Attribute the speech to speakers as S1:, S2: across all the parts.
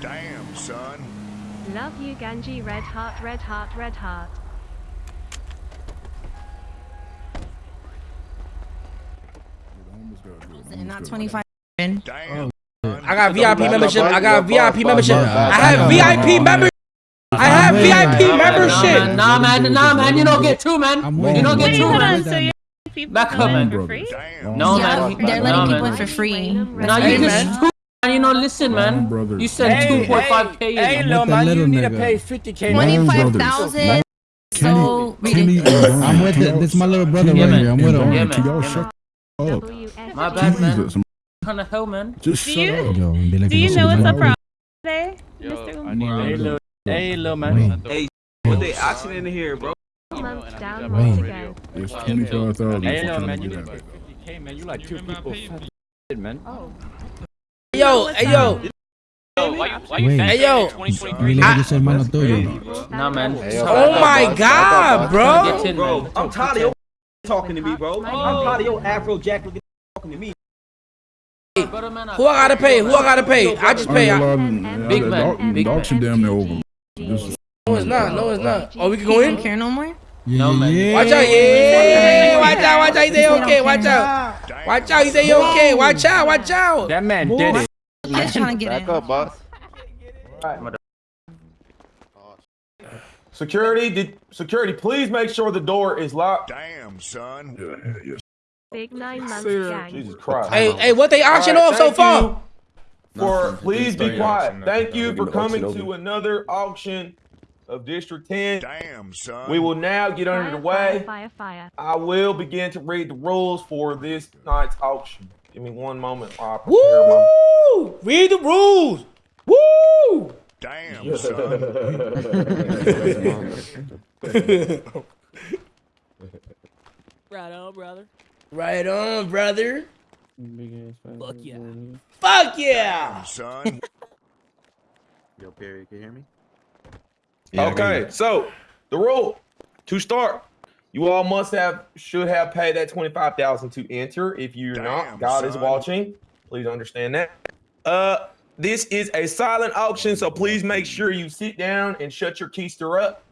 S1: Damn, son.
S2: Love you, Ganji. Red heart, red heart, red heart.
S3: Not 25.
S1: Damn.
S4: I got VIP membership. I got VIP membership. I have VIP membership. I have VIP membership.
S5: Nah, man, nah, man, you don't get two, man. You don't get
S6: Wait,
S5: two,
S6: hold
S5: man.
S6: on, so
S7: People
S5: Back up,
S7: in
S5: man.
S7: for free?
S5: No,
S3: Yeah,
S5: man.
S3: they're letting people in for free.
S5: Now you
S6: Hey,
S5: just
S6: man.
S5: You know, listen,
S6: Man,
S5: man.
S6: brother.
S5: You send
S6: Hey,
S5: 2.5k.
S6: hey,
S5: in.
S6: little
S8: with the
S6: man, you
S8: little
S6: need to pay 50k. Man.
S8: own
S3: 25,000.
S8: Kenny,
S3: So
S8: Kenny,
S3: ridiculous.
S6: I'm with it. This is my little brother
S5: Yeah,
S6: right
S5: man.
S6: here. I'm with him.
S5: Yeah, man.
S8: can y'all shut up?
S5: My bad, man. What kind of hell, man?
S8: just
S7: Do
S8: shut
S7: you-
S8: up.
S6: Yo, like
S7: Do you know what's up problem today, Mr.
S6: Hey,
S7: Umar?
S6: Hey,
S9: little
S6: man.
S9: Hey, what they auction in here, bro?
S2: Months down,
S9: I'm
S2: more
S9: on
S2: to
S9: radio.
S2: go.
S8: It's twenty-five thousand.
S6: Hey, little man, you need to 50k, man. You like two people. Man. Oh.
S4: Yo, hey yo,
S6: Wait,
S4: hey yo.
S6: Dile que yo soy hermano tuyo.
S5: Nah, man.
S4: Oh, oh my God, bro.
S5: Get
S9: Bro. I'm tired of your talking to me, bro. I'm tired of your Afro Jack looking talking to me.
S5: Brother,
S4: Who I gotta pay? Who I gotta pay? I just pay. I-
S5: Big man, big
S8: The
S5: man.
S8: damn near over.
S4: No, it's not. No, it's not. Oh, we can go
S3: You don't
S4: in.
S3: care no more?
S6: Yeah,
S5: No, man.
S6: yeah.
S4: Watch out, yeah. Watch out, watch out. He say okay. Watch out. Watch out. He say okay. Watch out. Watch out.
S6: That man did it.
S3: Just trying to get in.
S9: boss.
S10: Security, did security, please make sure the door is locked.
S1: Damn, son.
S8: Yeah, yeah,
S2: Big nine months gang.
S10: Jesus Christ.
S4: Hey, hey, what they auction
S10: All right,
S4: off so far?
S10: For
S8: Nothing.
S10: please be quiet. Thank you for coming to another auction of District 10.
S1: Damn, son.
S10: We will now get under the way.
S2: Fire, fire, fire.
S10: I will begin to read the rules for this night's auction. Give me one moment while I prepare my
S4: Woo! Read the rules. Woo!
S1: Damn, son.
S5: Right on, brother.
S4: Right on, brother.
S5: Fuck yeah.
S4: Fuck yeah.
S1: Damn, son.
S9: Yo, Perry, can you hear me?
S10: Okay, so the rule to start, you all must have should have paid that twenty five thousand to enter. If you're
S1: Damn,
S10: not, God is watching. Please understand that. Uh, this is a silent auction, so please make sure you sit down and shut your keister up.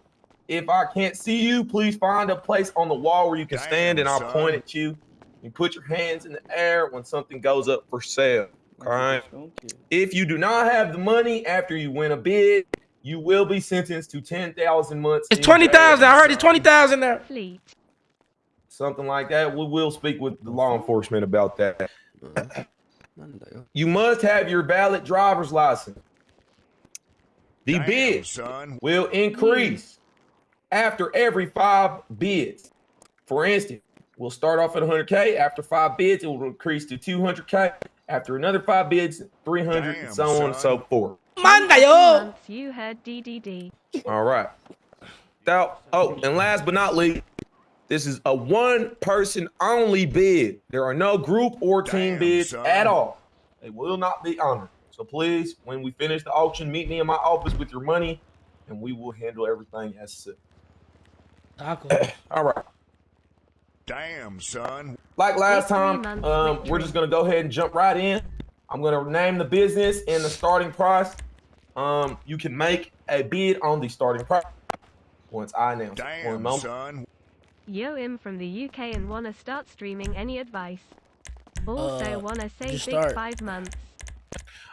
S10: If I can't see you, please find a place on the wall where you can
S1: Damn,
S10: stand, and I'll
S1: son.
S10: point at you. You put your hands in the air when something goes up for sale. All right. If you do not have the money after you win a bid, you will be sentenced to 10,000 months.
S4: It's
S10: in
S4: twenty thousand. I heard it's twenty thousand there.
S2: Fleet.
S10: Something like that. We will speak with the law enforcement about that. You must have your valid driver's license. The
S1: Damn,
S10: bid
S1: son.
S10: will increase after every five bids. For instance, we'll start off at 100K. After five bids, it will increase to 200K. After another five bids, 300,
S1: Damn,
S10: and so on and so forth.
S4: Manda yo.
S2: You heard DDD.
S10: All right. Now, oh, and last but not least, this is a one person only bid. There are no group or team
S1: Damn,
S10: bids
S1: son.
S10: at all. They will not be honored. So please, when we finish the auction, meet me in my office with your money and we will handle everything as such. All right.
S1: Damn, son.
S10: Like last time, um, we're just gonna go ahead and jump right in. I'm gonna name the business and the starting price. Um, you can make a bid on the starting price once I announce. it. One
S1: Damn,
S10: moment.
S1: son.
S2: Yo, im from the UK and wanna start streaming. Any advice? Also
S4: Uh,
S2: wanna say big
S4: start.
S2: five months.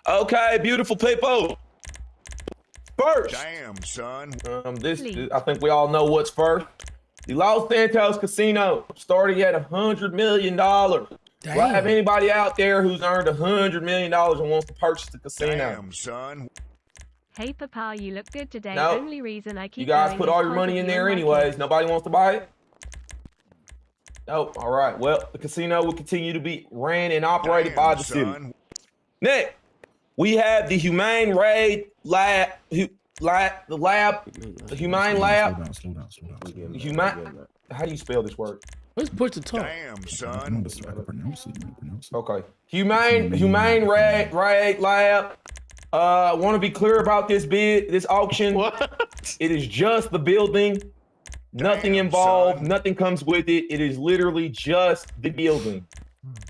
S10: Okay, beautiful people. First,
S1: Damn, son.
S10: um, this
S2: Please.
S10: I think we all know what's first. The Los Santos Casino starting at a hundred million dollars. Do I have anybody out there who's earned a hundred million dollars and wants to purchase the casino?
S1: Damn, son.
S2: Hey Papa, you look good today.
S10: No.
S2: Only reason I keep
S10: You guys put all your money in there anyways. Nobody wants to buy it. Nope. All right. Well, the casino will continue to be ran and operated by
S1: Damn,
S10: the city.
S1: son.
S10: Next, we have the Humane Raid Lab. Hu, lab the lab. The Humane Lab.
S8: Slow down, slow down, slow down.
S10: Humane. How do you spell this word?
S4: Let's push the talk.
S1: Damn,
S8: I can
S1: son.
S8: understand- I can pronounce it. I pronounce it.
S10: Okay. Humane Humane Raid Raid Lab. Uh, I want to be clear about this bid, this auction. It is just the building. Nothing
S1: Damn,
S10: involved.
S1: son.
S10: Nothing comes with it. It is literally just the building.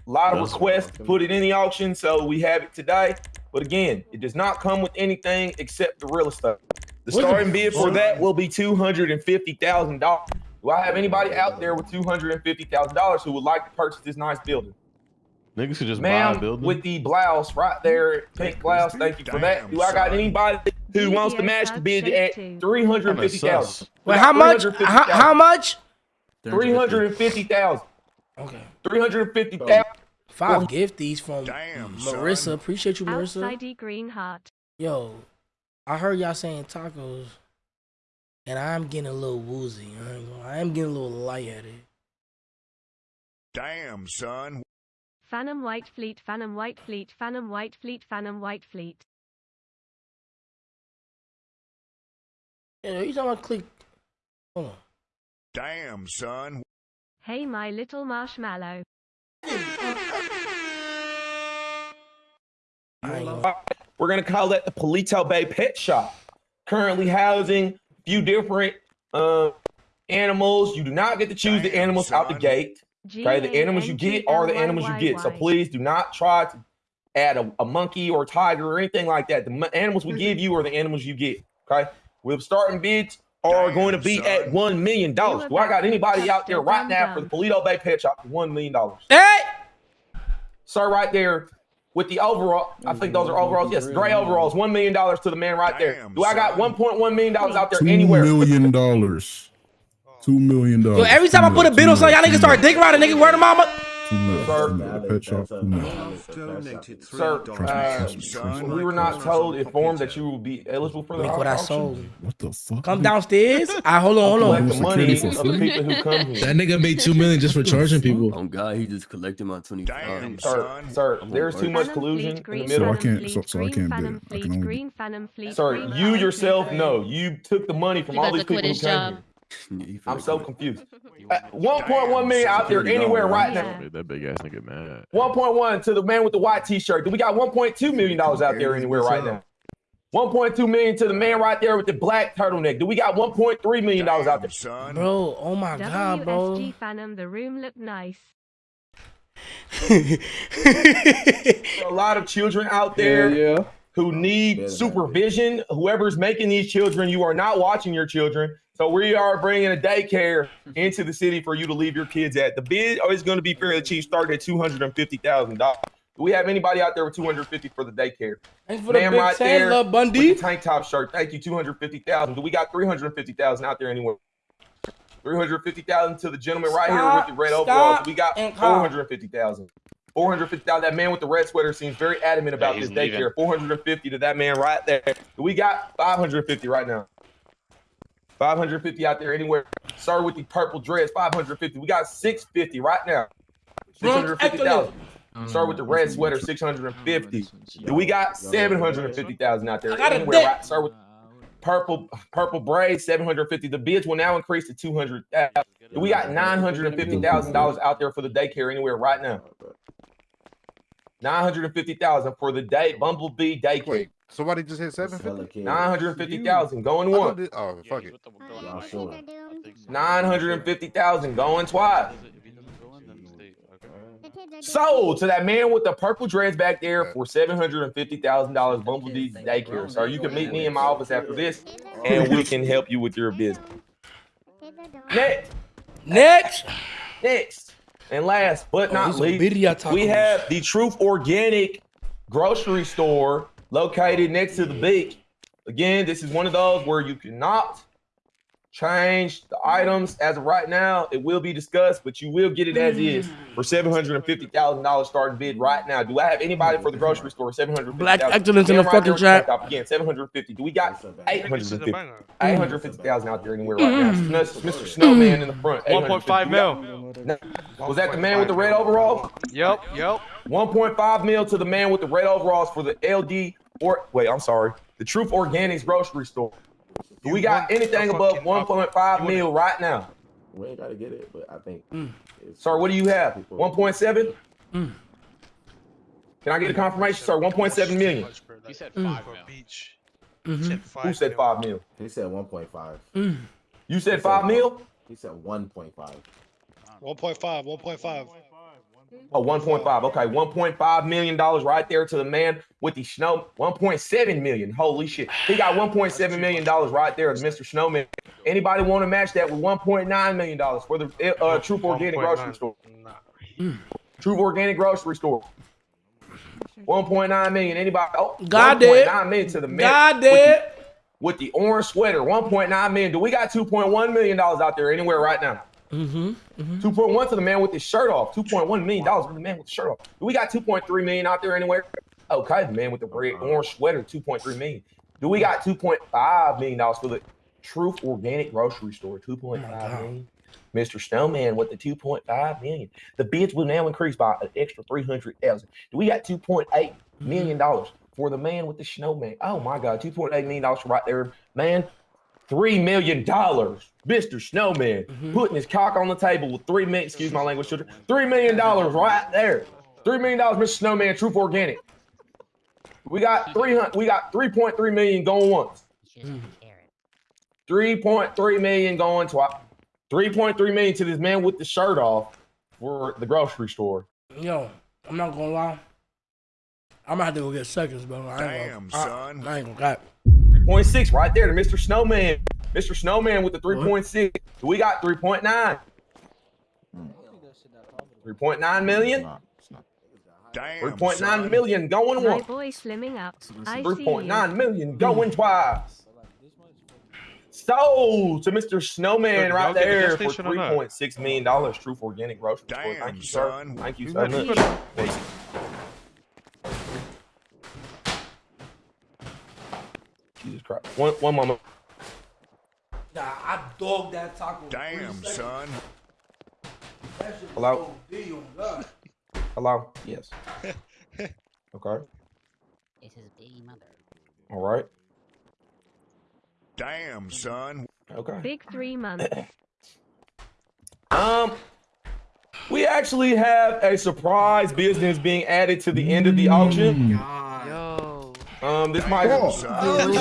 S10: A lot of requests to put it in the auction, so we have it today. But again, it does not come with anything except the real estate. The
S4: What
S10: starting bid for that will be two hundred and fifty thousand dollars. Do I have anybody out there with two hundred and fifty thousand dollars who would like to purchase this nice building?
S11: Niggas should just buy a
S10: Ma'am,
S11: building.
S10: with the blouse right there, pink blouse. Thank you for that. Do I got anybody who wants to match the bid at three hundred fifty thousand?
S4: Wait, how much? How, how much?
S10: Three hundred and fifty thousand.
S4: Okay.
S10: Three hundred and fifty thousand.
S4: Five gifties from
S1: Damn, son.
S4: Marissa. Appreciate you, Marissa.
S2: Outside green heart.
S4: Yo, I heard y'all saying tacos, and I'm getting a little woozy. I am getting a little lightheaded.
S1: Damn, son.
S2: Phantom White Fleet, Phantom White Fleet, Phantom White Fleet, Phantom White Fleet.
S4: Yeah, you talking about click? Hold on.
S1: Damn, son.
S2: Hey, my little marshmallow.
S4: I ain't gonna.
S10: We're gonna call that the Paleto Bay Pet Shop. Currently housing a few different uh, animals. You do not get to choose the
S1: Damn,
S10: animals out the
S1: son.
S10: Gate. Okay, the animals you get are the animals you get. So please do not try to add a, a monkey or a tiger or anything like that. The mo- animals we give you are the animals you get. Okay, we're starting bids are
S1: Damn,
S10: going to be
S1: son.
S10: at one million dollars. Do I got anybody out there right now for the Paleto Bay Pet Shop one million dollars?
S4: Hey!
S10: Sir, right there with the overall, I think those are overalls. Yes, gray overalls. One million dollars to the man right there. Do I got one point one million dollars out there anywhere?
S8: million dollars. Two million dollars.
S4: Yo, every time I put a bid on something, y'all niggas start dick riding, nigga. Word of mama.
S8: Two million.
S10: Sir.
S8: Pet shop. Two million.
S10: Sir, uh,
S8: Trust me, trust me.
S10: we were not told, informed that you will be eligible for the
S4: Look what I sold.
S8: What the fuck?
S4: Come downstairs. I hold on, hold on.
S10: the money of
S8: for
S10: the people who come here.
S11: That nigga made two million just for charging people.
S5: Oh God, he just collected my twenty
S1: Damn,
S10: Sir,
S1: son.
S10: sir, there's too much collusion
S2: Fleet,
S10: in the middle.
S8: So I can't- so- so I can't
S2: Phantom
S8: bid. I can only-
S2: green Phantom Fleet,
S10: Sir, you yourself
S2: Fleet.
S10: know you took the money from all
S12: about
S10: these people who came
S12: job.
S10: Here. I'm so confused. Uh, 1.1 million out there anywhere right now.
S2: Yeah.
S11: That big ass nigga mad.
S10: 1.1 to the man with the white t-shirt. Do we got 1.2 million dollars out there anywhere right now? 1.2 million to the man right there with the black turtleneck. Do we got 1.3 million dollars out there?
S1: Son.
S4: Bro, oh my god, bro.
S2: WSG Phantom, the room looked nice.
S10: a lot of children out there
S9: yeah.
S10: who need supervision. Whoever's making these children, you are not watching your children. So we are bringing a daycare into the city for you to leave your kids at. The bid is going to be fairly cheap, starting at two hundred and fifty thousand dollars. Do we have anybody out there with two hundred fifty for the daycare?
S4: Thanks for the big
S10: right
S4: ten,
S10: there
S4: Lil
S10: With
S4: Bundy.
S10: the tank top shirt. Thank you, two hundred fifty thousand. Do we got three hundred fifty thousand out there anywhere? Three hundred fifty thousand to the gentleman right here with the red
S4: Stop,
S10: overalls.
S4: stop,
S10: We got
S4: and
S10: four
S4: call.
S10: hundred fifty thousand. 450,000. That man with the red sweater seems very adamant about
S6: he's
S10: this daycare.
S6: leaving.
S10: 450 to that man right there. We got 550 right now. 550 out there anywhere. Sir with the purple dress, 550. We got 650 right now. 650,000. Start with the red sweater, 650. Do we got 750,000 out there
S4: I got a
S10: anywhere? Right? Sir with purple purple braids, 750. The bids will now increase to 200,000. Do we got $950,000 out there for the daycare anywhere right now? 950,000 for the day Bumblebee daycare.
S11: Wait, somebody just hit seven fifty.
S10: 950,000 going once.
S11: Oh fuck it.
S10: 950,000 going twice. Sold to that man with the purple dreads back there for $750,000 Bumblebee daycare. So you can meet me in my office after this and we can help you with your business. Next,
S4: Next.
S10: next, and last but
S4: Oh,
S10: not
S4: these
S10: least, we have the Truth Organic grocery store located next to the beach. Again, this is one of those where you cannot change the items as of right now. It will be discussed, but you will get it as is for seven hundred and fifty thousand dollars starting bid right now. Do I have anybody for the grocery store? Seven hundred.
S4: Black excellence in the fucking chat.
S10: Again, seven hundred fifty. Do we got eight hundred and fifty? Eight hundred fifty thousand mm-hmm. out there anywhere right now. Mm-hmm. Mr. Snowman in the front.
S6: 1.5 mil.
S10: mil. Was that the man with the red overall?
S6: Yep, yep.
S10: 1.5 mil to the man with the red overalls for the LD or wait, I'm sorry, the Truth Organics grocery store. Do we got anything above 1.5 mil right now?
S9: We ain't gotta get it, but I think.
S10: Sir, what do you have? 1.7?
S4: Mm.
S10: Can I get a confirmation, sir? 1.7 million.
S6: He said
S4: Mm.
S6: five
S4: Mhm.
S10: Who said 5 mil?
S9: He said 1.5.
S4: Mm.
S10: You said 5 mil?
S9: He said 1.5.
S6: 1.5, 1.5.
S10: Oh, 1.5. Okay, 1.5 million dollars right there to the man with the snow. 1.7 million. Holy shit. He got 1.7 million dollars right there, Mr. Snowman. Anybody want to match that with 1.9 million dollars for the uh, Truth Organic Grocery Store? Truth Organic Grocery Store. 1.9 million. Anybody? Oh,
S4: God did.
S10: 1.9 million to the man.
S4: God
S10: with the-
S4: did.
S10: With the orange sweater, 1.9 million. Do we got 2.1 million dollars out there anywhere right now?
S4: Mm-hmm. Mm-hmm.
S10: 2.1 to the man with his shirt off. 2.1 million dollars for the man with the shirt off. Do we got 2.3 million out there anywhere? Oh, okay, the man with the red uh-huh. orange sweater, 2.3 million. Do we got 2.5 million dollars for the Truth Organic Grocery Store? 2.5 million. Mr. Snowman with the 2.5 million. The bids will now increase by an extra 300,000. Do we got 2.8 million dollars for the man with the snowman? Oh my God, 2.8 million dollars right there, man. Three million dollars, Mr. Snowman, mm-hmm. putting his cock on the table with three million. Excuse my language, children. Three million dollars right there. Three million dollars, Mr. Snowman, Truth Organic. We got three hundred. We got three point three million going once. Three point three million going twice. Three point three million to this man with the shirt off for the grocery store.
S4: Yo, I'm not gonna lie. I'm gonna have to go get seconds, bro. I ain't
S1: Damn,
S4: gonna,
S1: son.
S4: I, I ain't gonna got.
S10: 3.6 right there to Mr. Snowman. Mr. Snowman with the 3.6. We got 3.9. 3.9 million.
S1: Damn,
S10: 3.9
S1: son.
S10: million going
S2: My
S10: once.
S2: boy slimming up. I see you.
S10: 3.9 million going twice. So to Mr. Snowman
S12: Look,
S10: right
S12: y'all get the
S10: there for
S12: station or not?
S10: 3.6 million dollars. Truth Organic Grocery Store. Thank you, sir.
S1: son.
S10: Thank you
S12: We
S10: so much.
S12: to the-
S10: Jesus Christ. One, one moment.
S4: Nah, I dogged that taco.
S1: Damn, son.
S10: Hello? Hello? Yes. Okay.
S13: It's his baby mother.
S10: All right.
S1: Damn, son.
S10: Okay.
S2: Big three months.
S10: Um, we actually have a surprise business being added to the end of the auction.
S12: Yo.
S10: Um, this might this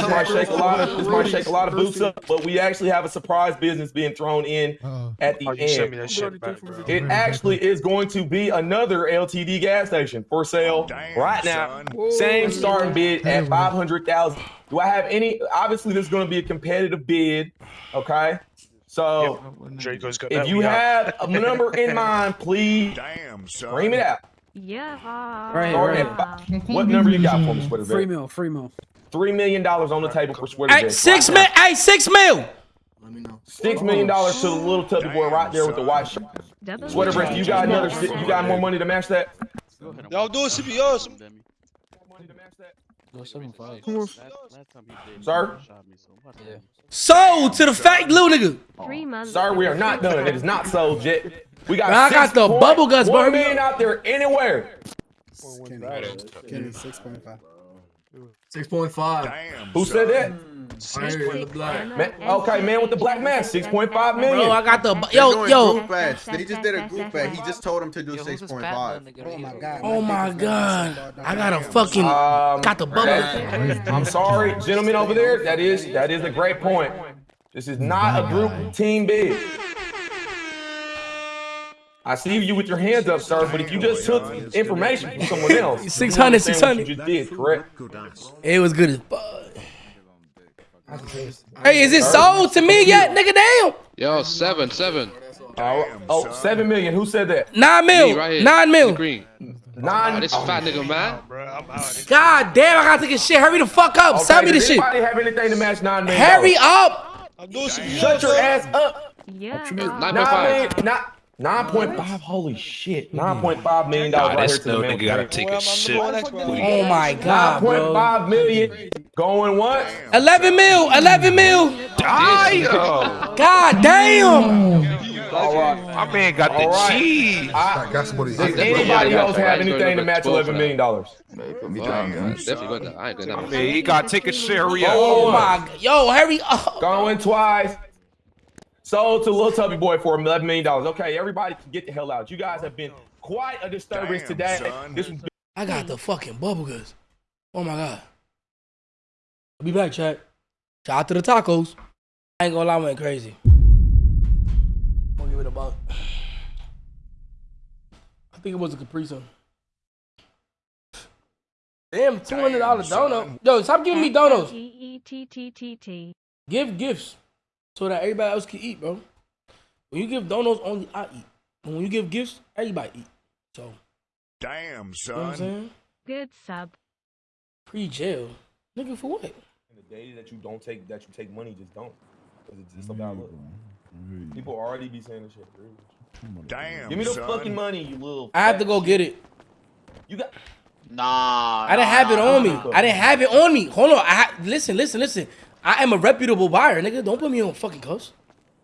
S10: might shake a lot of this might shake a lot of boots up, but we actually have a surprise business being thrown in at the
S12: Oh, you sent me
S10: end.
S12: shit back.
S10: It actually is going to be another LTD gas station for sale
S1: Damn,
S10: right now.
S1: son.
S10: Same starting bid at five hundred thousand. Do I have any? Obviously, this is going to be a competitive bid. Okay, so
S12: Draco's got
S10: if you have a number in mind, please
S1: Damn,
S10: scream it out.
S2: Yeah.
S6: Right,
S10: Starting
S6: right.
S10: what number you got for me, Sweater
S6: Free
S10: Vet?
S6: meal, free meal.
S10: Three million dollars on the table for Sweater
S4: Hey,
S10: Vet.
S4: six
S10: right
S4: mil.
S10: now.
S4: Hey, six mil. Let me know.
S10: Six million dollars to the little tubby boy right there with the white shirt. Sweater Vet, you got another. You got more money to match that?
S12: Y'all doing CPRs?
S10: Sir?
S4: Sold to the fat little nigga.
S2: Three months.
S10: Sir, we are not done. It is not sold yet. We got.
S4: Man, I got the
S10: 6.1
S4: bubble guts, bro.
S10: million out there anywhere.
S5: Six point five.
S1: Damn,
S10: Who said that? Man, okay, man with the black mask, six point five million.
S4: Bro, I got the yo yo.
S2: group ads. They just did a group ad. He just
S14: told him to do six point five.
S6: Oh my god.
S4: Oh my god. I got a fucking
S10: Um,
S4: got the bubble.
S10: that- I'm sorry, gentlemen over there. That is that is a great point. This is not a group team bid. I see you with your hands up, sir. But if you just took information from someone else, you
S4: 600, 600.
S10: You just did correct.
S4: It was good as fuck. Hey, is it sold to me yet, nigga? Damn.
S12: Yo, seven, seven.
S10: Oh, oh, seven million. Who said that?
S4: Nine mil. Nine mil.
S12: Green.
S10: Nine.
S12: Oh, this fat oh. nigga, man.
S4: God damn, I gotta take a shit. Hurry the fuck up.
S10: Okay,
S4: Sell me
S10: does
S4: this shit.
S10: anybody have anything to match nine million?
S4: Hurry up.
S10: Shut your ass up.
S2: Yeah.
S10: Nine million, not nine point five. Holy shit, nine point five million dollars right here to the man. with the
S12: take a shit.
S4: Oh my god,
S10: point
S4: bro.
S10: five million going what?
S4: 11 mil. 11 mil. God damn.
S10: All right.
S12: My man got
S10: All right. I-
S11: That's what he
S10: Does anybody else have anything to match
S12: 12
S10: eleven
S12: for
S10: million dollars?
S12: Definitely got that. I ain't gonna.
S2: Man, he gotta take a share.
S4: Oh my yo, hurry up.
S10: Going twice. Sold to Little Tubby Boy for eleven million dollars. Okay, everybody can get the hell out. You guys have been quite a disturbance
S1: Damn,
S10: today.
S1: son.
S10: This
S4: I got the fucking bubble guts. Oh my god. I'll be back, chat. Shout out to the tacos. I ain't gonna lie, I went crazy. I'm gonna give it a buck. I think it was a Capri Sun. Damn, two hundred dollar donut. Yo, stop giving me donuts.
S2: E E T T T T.
S4: Give gifts so that everybody else can eat, bro. When you give donuts, only I eat. But when you give gifts, everybody eat. So,
S1: Damn,
S4: you know what I'm
S1: son.
S2: Good sub.
S4: Pre jail, nigga, for what?
S10: And the days that you don't take that you take money, just don't. 'Cause it's just about look. People already be saying this shit. dude.
S1: Damn,
S10: Give me the
S1: son.
S10: fucking money, you little.
S4: I have to go get it.
S10: You got.
S15: Nah.
S4: I didn't have it on me. I didn't have it on me. Hold on. I ha- listen, listen, listen. I am a reputable buyer, nigga. Don't put me on fucking cuss.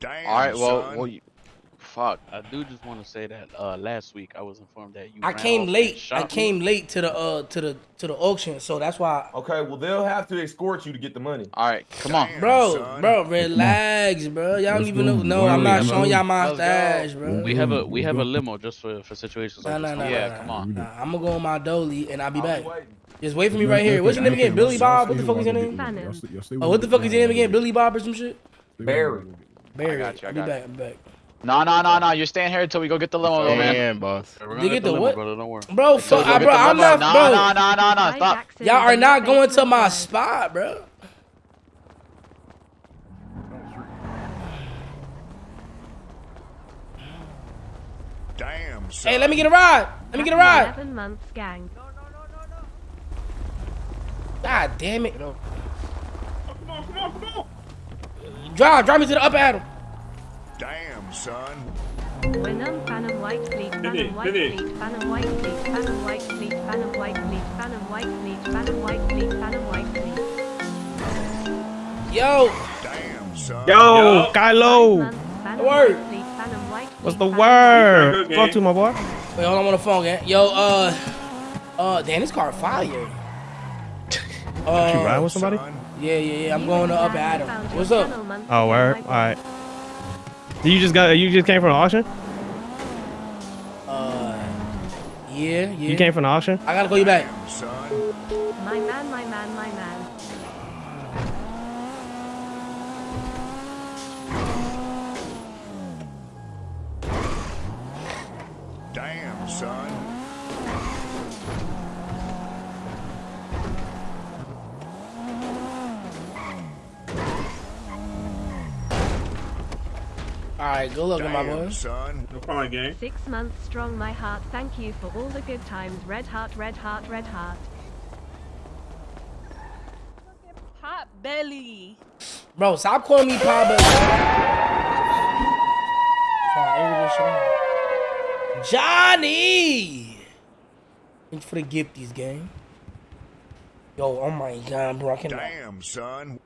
S1: Damn,
S15: All right, well,
S1: son.
S15: well, you, fuck. I do just want to say that uh, last week I was informed that you.
S4: I
S15: ran
S4: came
S15: off and
S4: late.
S15: shot
S4: I
S15: me.
S4: came late to the uh to the to the auction, so that's why.
S10: Okay, well they'll have to escort you to get the money.
S15: All right, come on.
S4: Bro,
S1: son.
S4: bro, relax, bro. Y'all don't even know. No, I'm not showing y'all my
S15: Let's
S4: stash, bro.
S15: We have a we have a limo just for for situations
S4: Nah,
S15: like
S4: nah,
S15: this.
S4: nah,
S15: yeah,
S4: nah,
S15: come
S4: nah.
S15: on.
S4: Nah, I'm gonna go on my dolly and I'll be
S10: I'll
S4: back.
S10: be waiting.
S4: Just wait for me right here. What's your name again? Billy Bob? What oh, the fuck is your name? Oh, what the fuck is your name again? Billy Bob or some shit?
S10: Barry.
S4: Barry.
S15: I got you, I
S4: I'll be
S15: got
S4: back. I'll be back.
S15: No, no, no, no. You're staying here until we go get the limo, man.
S16: boss.
S15: We're
S4: They get the
S15: limo,
S4: what?
S15: brother. Don't worry.
S4: Bro, fuck, I,
S15: get
S4: bro,
S15: the
S4: I'm
S15: limo.
S4: not,
S15: No,
S4: bro.
S15: no, no, no, no.
S2: Hi,
S15: Stop.
S4: Y'all are not going to my spot, bro.
S1: Damn, son.
S4: Hey, let me get a ride. Let me get a ride.
S2: Eleven months gang.
S4: God damn it. Drive, drive me to the upper Adam.
S1: Damn, son.
S2: Wenum Phantom White Fleet, Phantom White Fleet, Phantom White Fleet, Phantom White Fleet, Phantom White Fleet, Phantom White Fleet, Phantom White Fleet, Phantom White Fleet.
S4: Yo,
S1: Damn, son.
S17: Yo,
S2: Five
S17: Kylo.
S2: months, Phantom
S4: word.
S2: White Fleet, Phantom White
S17: What's the
S2: Phantom
S17: word? Talk to my boy.
S4: wait, hold on, I'm on the phone, gang. Yo, uh, uh, damn, this car fire.
S17: You
S4: Uh,
S17: riding with somebody?
S4: Yeah, yeah, yeah. I'm going to
S2: and
S4: upper Adam. What's up?
S17: Oh,
S2: where?
S17: word.
S2: my
S17: All right. You just got you just came from the auction?
S4: Uh, yeah, yeah.
S17: You came from the auction?
S4: I gotta call you back.
S2: My man, my man, my man.
S1: Damn, son.
S4: All right, good luck, my
S1: Damn,
S4: boy.
S1: son.
S2: Six months strong, my heart. Thank you for all the good times. Red heart, red heart, red heart.
S7: Hot belly.
S4: Bro, stop calling me Papa. Johnny! Thanks for the gifties, gang. Yo, oh my god, bro, I cannot.
S1: Damn, son.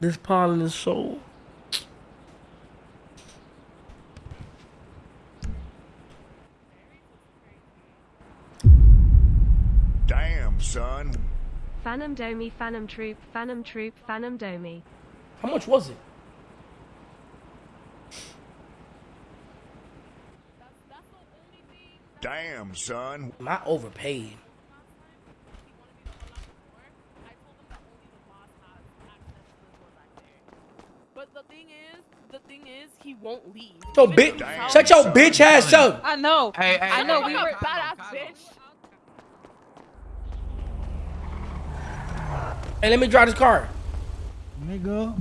S4: This pollen is so.
S1: Damn, son.
S2: Phantom Domi, Phantom Troop, Phantom Troop, Phantom Domi.
S4: How much was it?
S1: Damn, son.
S4: Am I overpaid?
S7: But the thing is, the thing is, he won't leave.
S4: Yo, bitch, shut your bitch ass up.
S7: I know.
S15: Hey, hey,
S7: I know.
S15: hey,
S7: We
S15: hey,
S7: were
S15: Kylo,
S7: badass
S15: Kylo.
S7: bitch.
S4: Hey, let me drive this car.
S18: Nigga.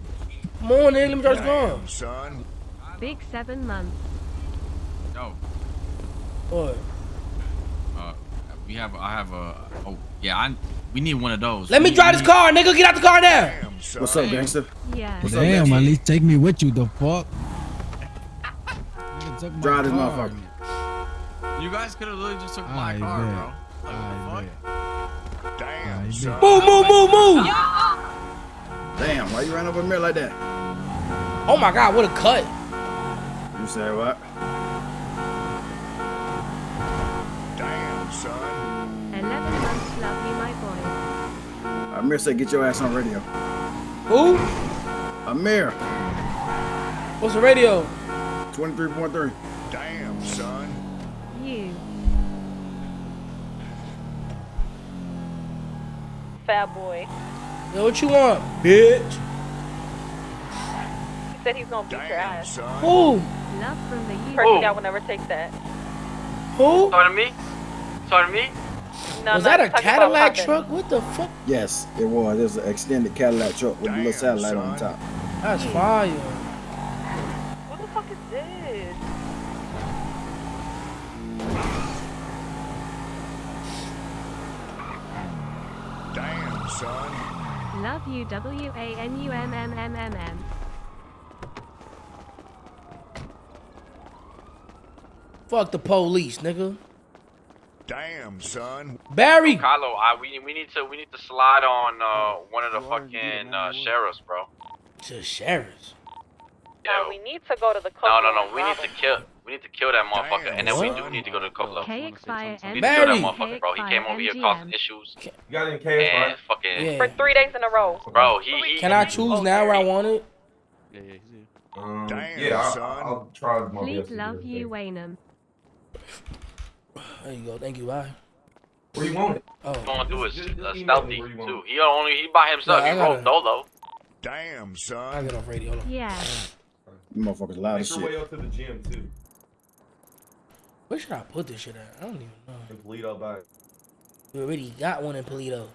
S4: Come on, nigga, let me drive this car.
S1: Son.
S2: Big seven months.
S14: Yo,
S4: What?
S14: uh, we have. I have a. Oh, yeah. I. We need one of those.
S4: Let me drive this
S14: need-
S4: car, nigga. Get out the car now.
S1: Damn.
S19: What's up, gangster?
S2: Yeah.
S19: What's
S18: Damn,
S19: gangster?
S18: at least take me with you, the fuck.
S19: Drive this motherfucker.
S14: You guys could have literally just took my car,
S18: bet.
S14: bro. Like, what the fuck?
S1: Damn,
S18: I
S1: son.
S4: Move, move, move, move.
S19: Damn, why you ran over me like that?
S4: Oh my god, what a cut.
S19: You say what?
S1: Damn, son.
S2: Eleven months, love you, my boy.
S19: Amir said get your ass on radio.
S4: Who?
S19: Amir,
S4: What's the radio?
S19: 23.3.
S7: Fat boy.
S4: Yo, what you want, bitch?
S7: He said he's gonna beat your ass.
S1: son.
S4: Who?
S2: Love from the
S7: Person
S2: UK.
S7: that would never take that.
S4: Who?
S14: Sorry to me? Sorry to me?
S20: No,
S4: Was
S20: no,
S4: that a
S20: he's talking about
S4: Cadillac truck? What the fuck?
S19: Yes, it was. It was an extended Cadillac truck with a little
S1: Damn,
S19: satellite on top.
S4: That's fire.
S2: Love you W A N U M M M M M.
S4: Fuck the police, nigga.
S1: Damn, son.
S4: Barry.
S14: Carlo, I, we, we need to we need to slide on uh, one of the fucking uh, sheriffs, bro.
S4: To sheriffs.
S20: No, we need to go to the
S14: No, no, no. We need to kill. We need to kill that motherfucker,
S1: Damn,
S14: and then we do need to go to the club.
S2: K expire
S14: We need to kill that motherfucker, bro. He came over here causing issues
S10: You got any cash,
S14: and fucking,
S4: Yeah.
S20: For three days in a row.
S14: bro. He, he
S4: Can I choose now where I want it?
S21: Yeah, yeah, he's here.
S10: Um,
S1: Damn,
S10: yeah, I,
S1: son.
S10: I'll try my
S2: Fleet
S10: best. to
S2: love you,
S10: everything.
S2: Waynham.
S4: There you go. Thank you. Bye.
S10: Where you want it?
S4: Oh.
S14: going through his
S10: Just- just
S14: uh, stealthy
S10: me where you want
S14: too. He only he by himself.
S4: Yeah,
S14: he rolled
S4: gotta-
S14: solo.
S1: Damn,
S4: I
S1: son.
S4: get off radio. Hold on.
S2: Yeah.
S19: You motherfuckers loud
S10: Make
S19: as
S10: your way
S19: shit.
S10: up to the gym too.
S4: Where should I put this shit at? I don't even know.
S10: And Paleto back.
S4: We already got one in Paleto.
S10: No,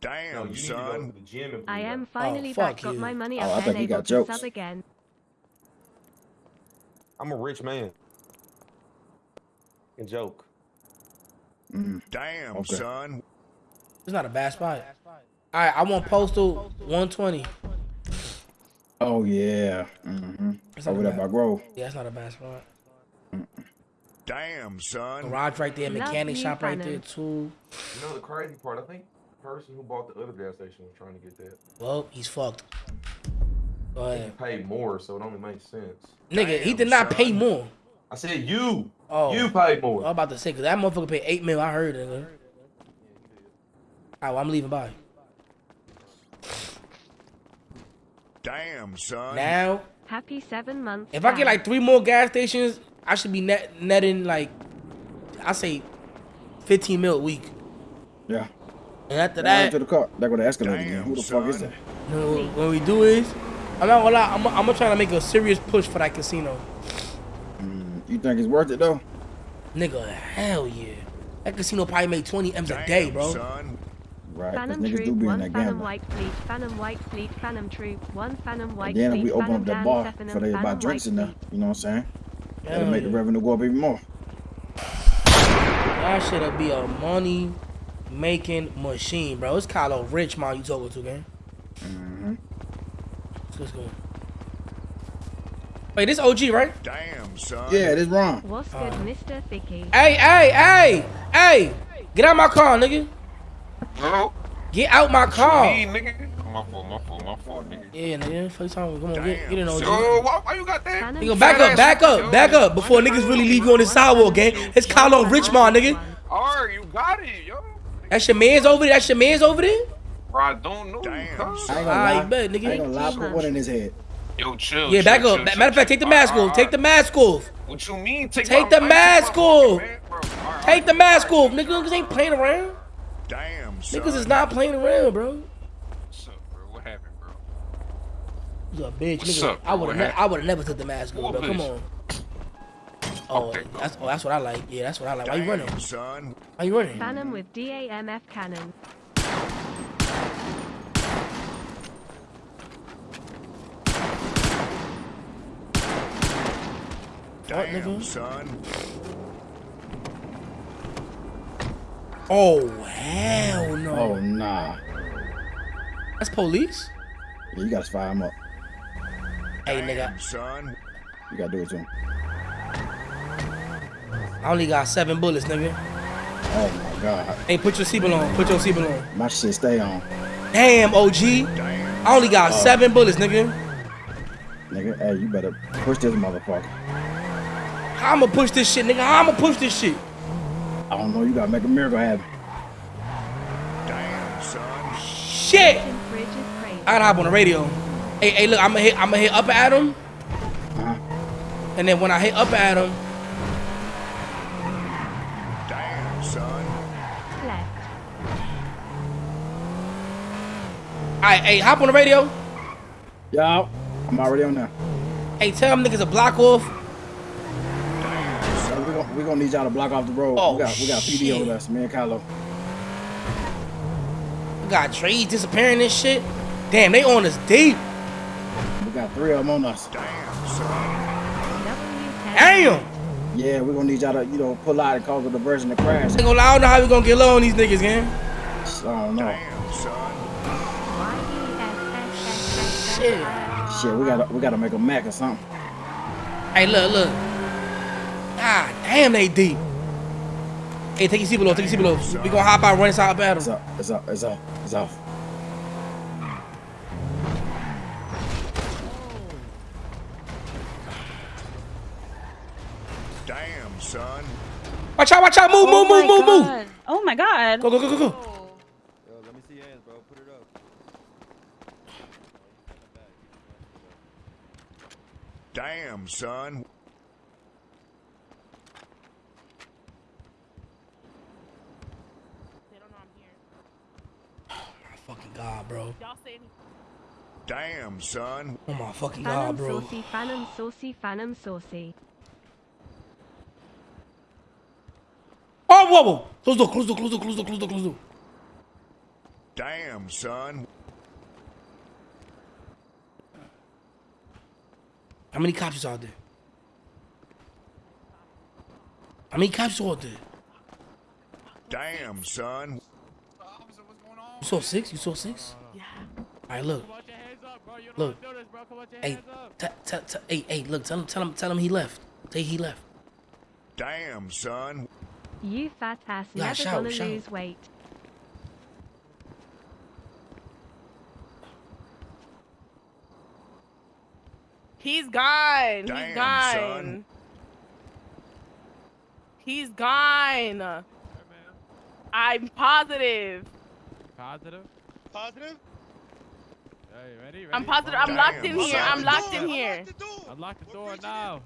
S1: Damn,
S10: you need to go to
S1: son.
S10: the gym and
S2: I am finally
S4: fuck
S2: back. Got my money
S19: Oh, I
S2: up
S19: thought
S2: and able
S19: got
S2: to
S19: jokes.
S2: sub again.
S10: I'm a rich man. And joke.
S19: Mm.
S1: Damn,
S19: Okay.
S1: son.
S4: It's not a bad spot. All right, I want postal 120.
S19: Oh yeah. Mm-hmm.
S4: It's not
S19: Over
S4: a
S19: there
S4: bad-
S19: by Grove.
S4: Yeah, that's not a bad spot.
S1: Damn, son.
S4: Garage right there,
S2: Love
S4: mechanic
S2: you,
S4: shop right there too.
S10: You know the crazy part? I think the person who bought the other gas station was trying to get that.
S4: Well, he's fucked. Go
S10: He paid more, so it only makes sense.
S4: Nigga, he did not pay more.
S10: I said you.
S4: Oh.
S10: You paid more.
S4: I'm about to say, cause that motherfucker paid eight mil. I heard it. Nigga. All right, well, I'm leaving by.
S1: Damn, son.
S4: Now,
S2: Happy seven months.
S4: if I get like three more gas stations, I should be net netting like, I say, 15 mil a week.
S19: Yeah.
S4: And after
S19: Right
S4: that,
S19: to the car. That go the escalator again.
S1: Damn,
S19: Who the fuck is
S1: son.
S19: that?
S4: you know, what we do is, I'm not gonna lie, I'm, I'm gonna try to make a serious push for that casino.
S19: Mm, you think it's worth it though?
S4: Nigga, hell yeah. That casino probably made 20 M's a day, bro.
S1: son.
S19: Right.
S2: Phantom
S19: niggas
S2: Troop,
S19: do be in
S2: one
S19: that
S2: Phantom
S19: gambling.
S2: White Fleet, Phantom White Fleet, Phantom Troop, one Phantom White Fleet.
S19: And then if
S2: Fleet,
S19: we open up
S2: the
S19: bar for they
S2: and
S19: buy drinks in there, you know what I'm saying? That'll
S4: Hell
S19: make the revenue go up even more.
S4: That shit'll be a money making machine, bro. It's Kylo Rich, man. You talking to, gang?
S19: Mm-hmm.
S4: Let's go. Wait, this OG, right?
S1: Damn, son.
S19: Yeah, this wrong.
S2: What's good, Mr. Thicky?
S4: Hey, hey, hey, hey! Get out my car, nigga.
S21: No.
S4: Get out my car.
S21: nigga. My fault, my fault, my fault, nigga.
S4: Yeah, nigga. First time, come on, get, get in OG.
S21: Yo, why, why you got that?
S2: Phantom
S4: Nigga, back up, back up, back up before niggas really leave you on the sidewalk, gang. It's Kylo Rich, man, nigga.
S21: Alright, you got it, yo.
S4: That's your man's over there. That's your man's over there.
S21: Bro, I don't know.
S1: Damn.
S19: I ain't
S1: son.
S19: gonna
S4: Alright,
S19: lie.
S4: bet,
S19: I ain't
S4: nigga.
S19: gonna lie. Put one in his head.
S21: Yo, chill.
S4: Yeah, back
S21: chill,
S4: up.
S21: chill,
S4: Matter of fact, take the mask
S21: Alright,
S4: off. Take the mask off.
S21: What you mean? Take,
S4: Take
S21: my-
S4: the
S21: take
S4: mask off.
S21: man, bro.
S4: Take the mask off, nigga. Niggas ain't playing around.
S1: Damn, son.
S4: Niggas is not playing around, bro.
S21: What's up, bro? What happened, bro?
S4: You a bitch,
S21: What's
S4: nigga.
S21: up,
S4: I would have.
S21: happened?
S4: I would have never took the mask off, bro. Come on. Oh,
S21: Okay,
S4: that's oh, that's what I like. Yeah, that's what I like. Why you running?
S1: Damn, son.
S4: Why you running?
S2: Phantom with DAMF cannon.
S1: Damn,
S4: nigga?
S1: son.
S4: Oh hell no.
S19: Oh nah.
S4: That's police.
S19: Yeah, you gotta fire him up.
S4: Hey nigga,
S1: son.
S19: You gotta do it to him.
S4: I only got seven bullets, nigga.
S19: Oh my god.
S4: Hey, put your seatbelt on. Put your seatbelt on.
S19: My shit stay on.
S4: Damn, OG.
S1: Damn.
S4: I only got oh. seven bullets, nigga.
S19: Nigga, hey, you better push this motherfucker.
S4: I'ma push this shit, nigga? I'ma push this shit?
S19: I don't know, you gotta make a miracle happen.
S1: Damn, son.
S4: Shit.
S2: Kitchen fridge is crazy.
S4: I gotta hop on the radio. Hey, hey, look, I'ma hit, I'ma hit up at him, and then when I hit up at him,
S1: Damn, son.
S2: Left.
S4: alright, hey, hop on the radio.
S19: Yo, I'm already on there.
S4: Hey, tell them niggas to block off.
S19: So we gonna, we
S5: we gonna need y'all to block off the road.
S4: Oh,
S5: we got we got PD
S4: shit.
S5: over us, me and Kylo.
S4: We got trees disappearing and shit. Damn, they on us deep.
S5: We got three of them on us.
S1: Damn, son.
S4: Damn.
S5: Yeah, we're gonna need y'all to, you know, pull out and cause a diversion to crash.
S4: I ain't gonna lie, I don't know how we gonna get low on these niggas, gang.
S5: I don't know.
S1: Damn, son.
S4: Shit.
S5: Shit, we gotta we gotta make a Mac or something.
S4: Hey, look, look. Ah, damn, they deep. Hey, take your seat below, take your seat below. We gonna hop out, run inside battle.
S5: It's up, it's up, it's up, it's off.
S1: Damn, son.
S4: Watch out, watch out, move, move, oh move, move, move.
S3: Oh my god.
S4: Go, go, go, go, go.
S9: Yo, let me see your hands, bro. Put it up.
S1: Damn, son.
S7: They don't know I'm here.
S4: My fucking god, bro.
S7: Y'all say anything.
S1: Damn, son.
S4: Oh my fucking god, bro.
S2: saucy, phantom saucy, phantom saucy.
S4: Oh, whoa, whoa. Close the door, close the door, close the door, close the door, close the door, close the door.
S1: Damn, son.
S4: How many cops is out there? How many cops are out there?
S1: Damn, son.
S4: You saw six? You saw six?
S7: Yeah.
S4: All right, look.
S6: Come on, your hands up, bro. You don't
S4: Look.
S6: this, bro. Come on, your
S4: Hey, hey, hey, look. Tell him, tell him, tell him he left. Say he left.
S1: Damn, son.
S2: You fat ass
S4: Yeah,
S2: never
S4: shout,
S2: gonna
S4: shout.
S2: lose weight.
S7: He's gone.
S1: Damn,
S7: He's gone.
S1: son.
S7: He's gone. I'm positive.
S6: Positive.
S11: Positive?
S6: Hey, ready? ready?
S7: I'm positive. I'm
S1: Damn,
S7: locked in here. I'm locked in here.
S6: Unlock the door Unlock the door now.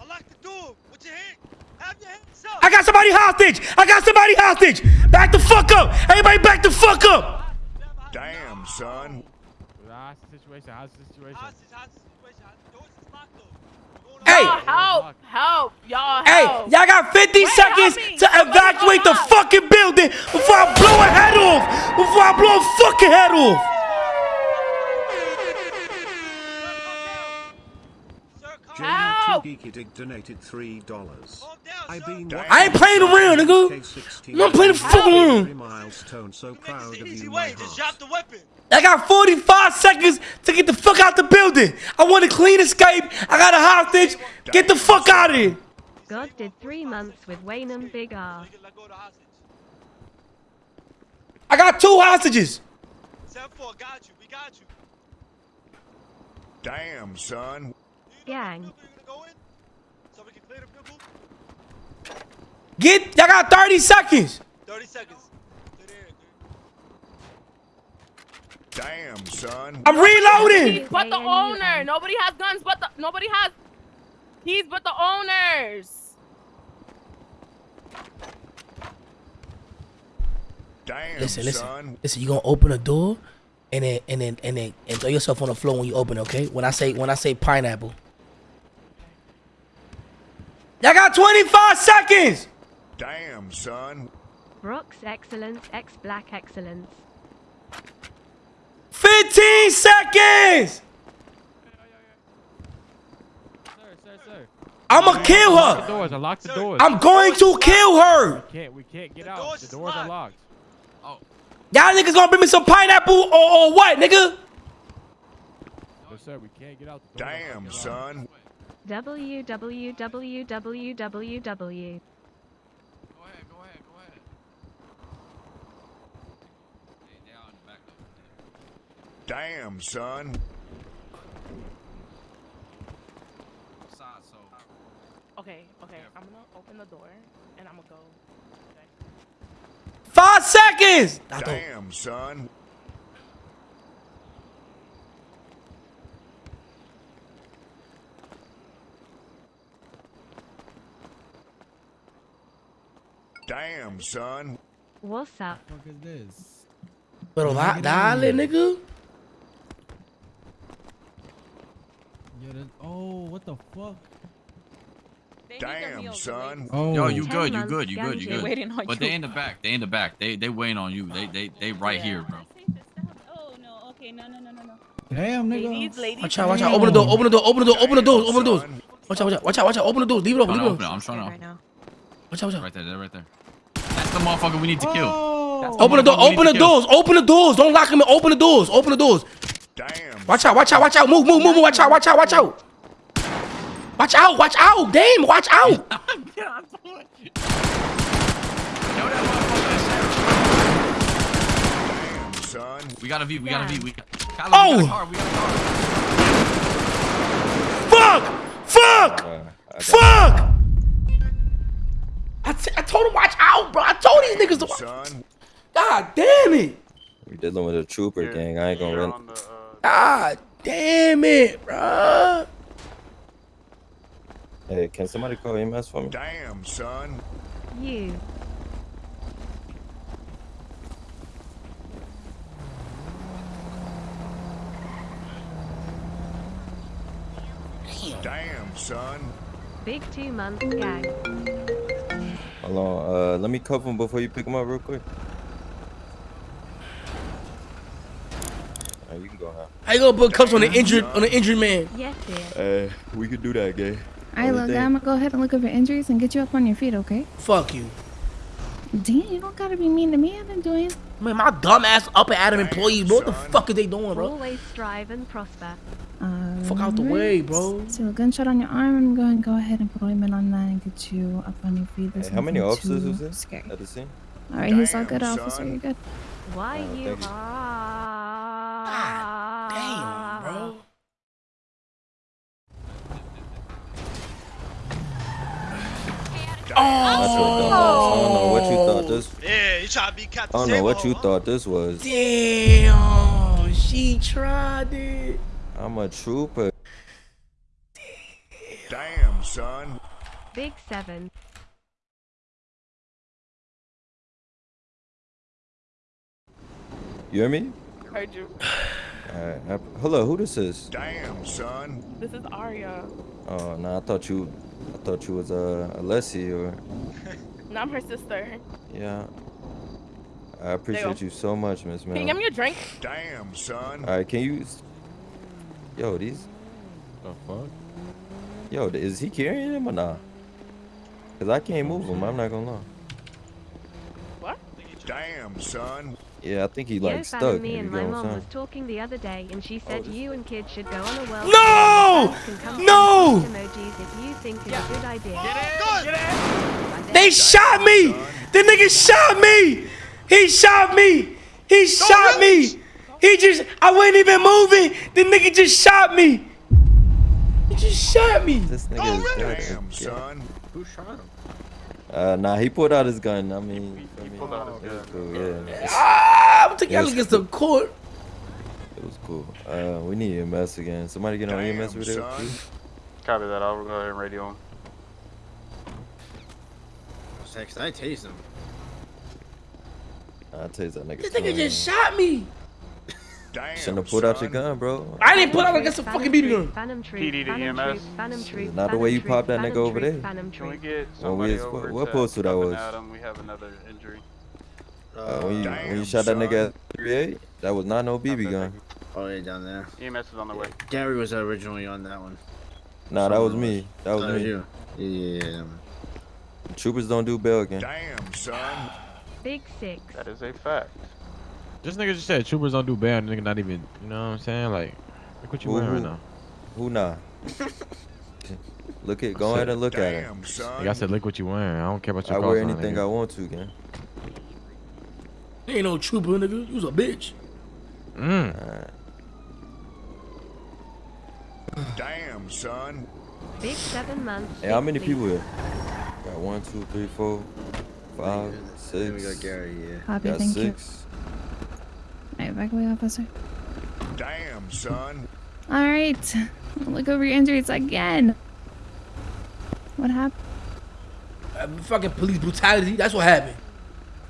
S11: Unlock the door with your hand. Have your hands up.
S4: I got somebody hostage. I got somebody hostage. Back the fuck up. Everybody, back the fuck up.
S1: Damn, son.
S6: How's the situation? How's the situation?
S11: Hostage, hostage situation. Doors is locked though.
S4: Hey,
S7: Y'all help. Help. Y'all
S4: hey, y'all got 50
S7: Wait,
S4: seconds to evacuate the fucking building before I blow a head off. Before I blow a fucking head off.
S7: Help.
S11: donated three dollars. I've been
S4: I ain't playing around, nigga. I'm not playing the fucking around.
S11: milestone, so proud of you, way. Just drop the weapon.
S4: I got 45 seconds to get the fuck out the building. I want a clean escape. I got a hostage. Get the fuck out of here.
S2: God did three months with Waynham Big R.
S11: Let go of the hostage.
S4: I got two hostages.
S11: Seven four, got you. We got you.
S1: Damn, son.
S2: Gang.
S11: You're gonna go in, so we can clear the vehicle.
S4: Get, y'all got 30 seconds.
S11: Thirty seconds. Clear the air, clear.
S1: Damn, son.
S4: I'm reloading.
S7: But the owner. Nobody has guns. But the nobody has. He's but the owners.
S1: Damn,
S4: Listen, listen,
S1: son.
S4: listen. You gonna open a door, and then and then and then and throw yourself on the floor when you open. Okay? When I say when I say pineapple. Y'all got 25 seconds.
S1: Damn, son.
S2: Brock's excellence, X Black excellence.
S4: 15 seconds.
S6: Sir, sir, sir.
S4: I'ma kill
S6: Lock the
S4: her.
S6: doors. Unlock the doors.
S4: I'm going to kill her.
S6: We can't. We can't get out. The doors are
S11: locked.
S6: locked. Oh.
S4: Y'all niggas gonna bring me some pineapple or, or what, nigga?
S6: No, sir. We can't get out. The doors are
S1: Damn,
S6: fucking
S1: son.
S2: www.
S14: Go ahead, go ahead, go ahead. Hey, they out in the back though.
S1: Damn, son.
S7: Okay. Okay. I'm gonna open the door and I'm gonna go. Okay.
S4: Five seconds. I don't.
S1: Damn, son. Damn, son.
S2: What's up?
S8: fuck is this?
S4: Pero
S8: Yeah,
S4: da,
S8: get out of
S4: dale,
S8: here.
S4: nigga.
S8: Yo, that, oh, what the fuck?
S7: They
S1: Damn, son.
S8: Oh.
S14: Yo, you good, you good, you good, you good.
S7: Waiting on
S14: But
S7: you.
S14: they in the back. They in the back. They they waiting on you. They they they right here, bro.
S7: Oh no. Okay. No. No. No. No. No.
S8: Damn, nigga.
S7: Ladies, ladies.
S4: Watch out, watch out. Open the door, open the door, open the door, open the doors, open the doors. Watch out, watch out, watch out, watch out. Open the doors, leave it open, leave it
S14: open
S4: open.
S14: I'm trying to.
S3: Right now.
S4: Watch out, watch out.
S14: Right there, they're right there. That's the motherfucker we need to kill.
S8: Oh.
S14: The
S4: Open the door, open the
S14: kill.
S4: doors, open the doors. Don't lock him in. Open the doors, open the doors.
S1: Damn.
S4: Watch out, watch out, watch out. Move, move, move, move. Watch out, watch out, watch out. Watch out, watch out. Damn, watch out.
S14: Yo, that motherfucker is
S1: Damn,
S14: We got a V. We got a V. We got. Kyler,
S4: Oh!
S14: We got a car. We got a car.
S4: Fuck, fuck,
S5: Uh, I got
S4: fuck. I, t- I told him watch out, bro. I told these niggas to watch.
S1: Son.
S4: God damn it.
S5: We dealing with a trooper gang. I ain't gonna run.
S4: God damn it, bro.
S5: Hey, can somebody call EMS for me?
S1: Damn, son.
S2: You.
S1: Damn, son.
S2: Big two months gang.
S5: Hold on. Uh, let me cover him before you pick him up real quick. Alright, you can go now.
S4: How you gonna put cuffs on an injured on an injured man?
S2: Yes, dear.
S5: Hey, we could do that, gay.
S3: Alright, look, I'm gonna go ahead and look up your injuries and get you up on your feet, okay?
S4: Fuck you.
S3: Damn, you don't gotta be mean to me. I've been doing.
S4: Man, my dumb ass up and Adam employees, bro. What the fuck are they doing, bro?
S2: Always strive and prosper.
S3: Um,
S4: Fuck out the way, bro.
S3: So a gunshot on your arm. I'm going to go ahead and put ointment on that and get you up on your feet. There's
S5: Hey, how many
S3: nothing
S5: officers
S3: too
S5: was there
S3: Scary.
S5: at the scene?
S3: All right, he's all
S1: Damn,
S3: good, officer. You're good.
S2: Why
S5: Oh,
S2: you
S5: thank you.
S2: are.
S4: Damn, bro.
S5: That's what dumb ass. I don't know what you thought this. Oh.
S11: Yeah, you trying to be
S5: I don't know what you thought this was.
S4: Damn, she tried it.
S5: I'm a trooper.
S1: Damn, son.
S2: Big seven.
S5: You hear me?
S7: Heard you.
S5: Alright. hap- Hello, who this is?
S1: Damn, son.
S7: This is Arya.
S5: Oh, no, I thought you, I thought you was uh, Alessi or,
S7: No, I'm her sister.
S5: yeah. I appreciate you so much, Miss
S7: Can you
S5: Mel.
S7: give me a drink?
S1: Damn, son.
S5: All right, can you? Yo, these.
S6: The fuck?
S5: Yo, is he carrying him or not? Cause I can't move him. I'm not gonna lie.
S7: What?
S1: Damn, son.
S5: Yeah, I think he
S2: Yo,
S5: like
S2: Fan
S5: stuck.
S2: and me and my mom was talking the other day, and she said oh,
S5: this-
S2: you and kids should go on a world.
S4: No!
S2: tour. Can come
S4: No!
S2: send emojis if you think it's a good idea.
S11: Good.
S4: They shot me. The nigga shot me. He shot me. He shot me. He just, I wasn't even moving. The nigga just shot me. He just shot me.
S5: This nigga is dead.
S1: Damn, son.
S6: Who shot him?
S5: Uh, nah, he pulled out his gun. I mean, you feel me?
S12: pulled out his gun.
S5: cool. Yeah,
S4: Ah, I'm taking y'all
S5: Yes.
S4: against the court.
S5: it was cool. Uh, we need EMS again. Somebody get on
S1: Damn,
S5: EMS over there,
S1: son.
S5: please.
S12: Copy that. I'll go ahead and radio him.
S6: I tased him.
S5: I'll tell you that nigga.
S4: This nigga just shot me.
S1: Damn,
S5: Shouldn't have pulled out your gun, bro.
S4: I didn't put out against a
S2: Phantom
S4: fucking BB gun.
S2: Phantom troop,
S12: PD to EMS.
S2: Phantom troop,
S5: Not the way you
S2: Phantom
S5: popped that nigga over there.
S12: Can we get
S5: When
S12: somebody
S5: we-
S12: over
S5: what
S12: to
S5: postal that was?
S12: Adam? We have another injury.
S5: Uh, when you when you
S1: Damn,
S5: shot that nigga
S1: son.
S5: at 38, that was not no BB gun.
S6: Oh, yeah, down there.
S12: EMS is on the way.
S6: Gary was originally on that one.
S5: Nah, that was
S6: Someone
S5: me. That was
S6: That was
S5: me.
S6: you. Yeah, yeah, yeah.
S5: Troopers don't do bail again.
S1: Damn, son.
S2: Big six.
S12: That is a fact.
S6: This nigga just said troopers don't do bad. Nigga not even, you know what I'm saying? Like, look what you wearing right
S5: who-
S6: now.
S5: Who nah? look at, go ahead and look at it.
S1: Damn, son.
S6: Like I said, look what you wearing. I don't care about your
S5: I wear anything
S6: nigga.
S5: I want to, gang.
S4: You ain't no trooper, nigga. You was a bitch.
S6: Mm.
S5: Alright.
S1: Damn, son.
S2: Big seven months.
S5: Hey, how many people here? Got one, two, three, four, five, six.
S6: Then we
S5: six.
S6: got Gary, yeah.
S3: Copy,
S5: Got
S3: thank you.
S5: Six.
S3: Alright, back away, officer.
S1: Damn, son.
S3: All right, look over your injuries again. What happened?
S4: Uh, fucking police brutality. That's what happened.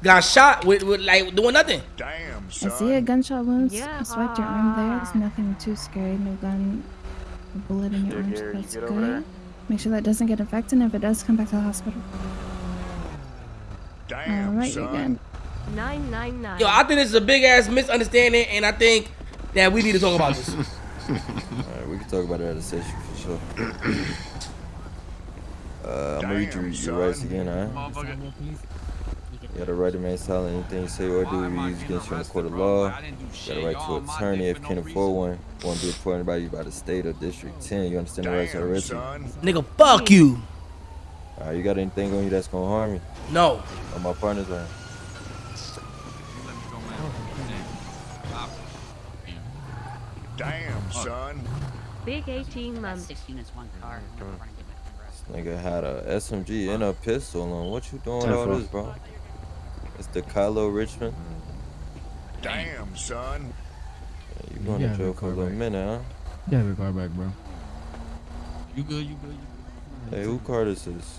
S4: Got shot with, with like doing nothing.
S1: Damn,
S3: I
S1: son.
S3: see a gunshot wound.
S2: Yeah.
S3: I swiped your arm there. There's nothing too scary. No gun, no bullet in your arm. so
S12: Gary, you
S3: that's
S12: get over there?
S3: good. Make sure that doesn't get infected, and if it does, come back to the hospital.
S1: Damn,
S3: All right, you're
S1: son.
S3: good.
S2: 999.
S4: Yo, I think this is a big ass misunderstanding, and I think that we need to talk about this.
S5: All right, we can talk about it at a session for sure. Uh, I'm gonna read you your rights again, alright? You got a right to remain silent. Anything you say or do will be used against you in a court of law. You got a right to an attorney if you can't afford one. Won't be appointed by you by the state or district 10. You understand the rights of the
S1: Damn.
S4: Nigga, fuck you.
S5: Alright, you got anything on you that's gonna harm you?
S4: No.
S5: Or my partner's right?
S1: Damn, son.
S2: Big 18
S13: That's
S2: months.
S13: six units, one car. Mm-hmm. I'm gonna get my camera.
S5: Nigga had a SMG and a pistol on. What you doing with
S6: Ten
S5: all this, bro? It's the Kylo Richmond. Mm-hmm.
S1: Damn, son.
S5: Yeah, you going
S8: Yeah,
S5: to jail for a
S8: call
S5: little
S8: back.
S5: minute, huh?
S8: Yeah, the car back, bro.
S14: You good? You good? You good?
S5: Hey, who car this is?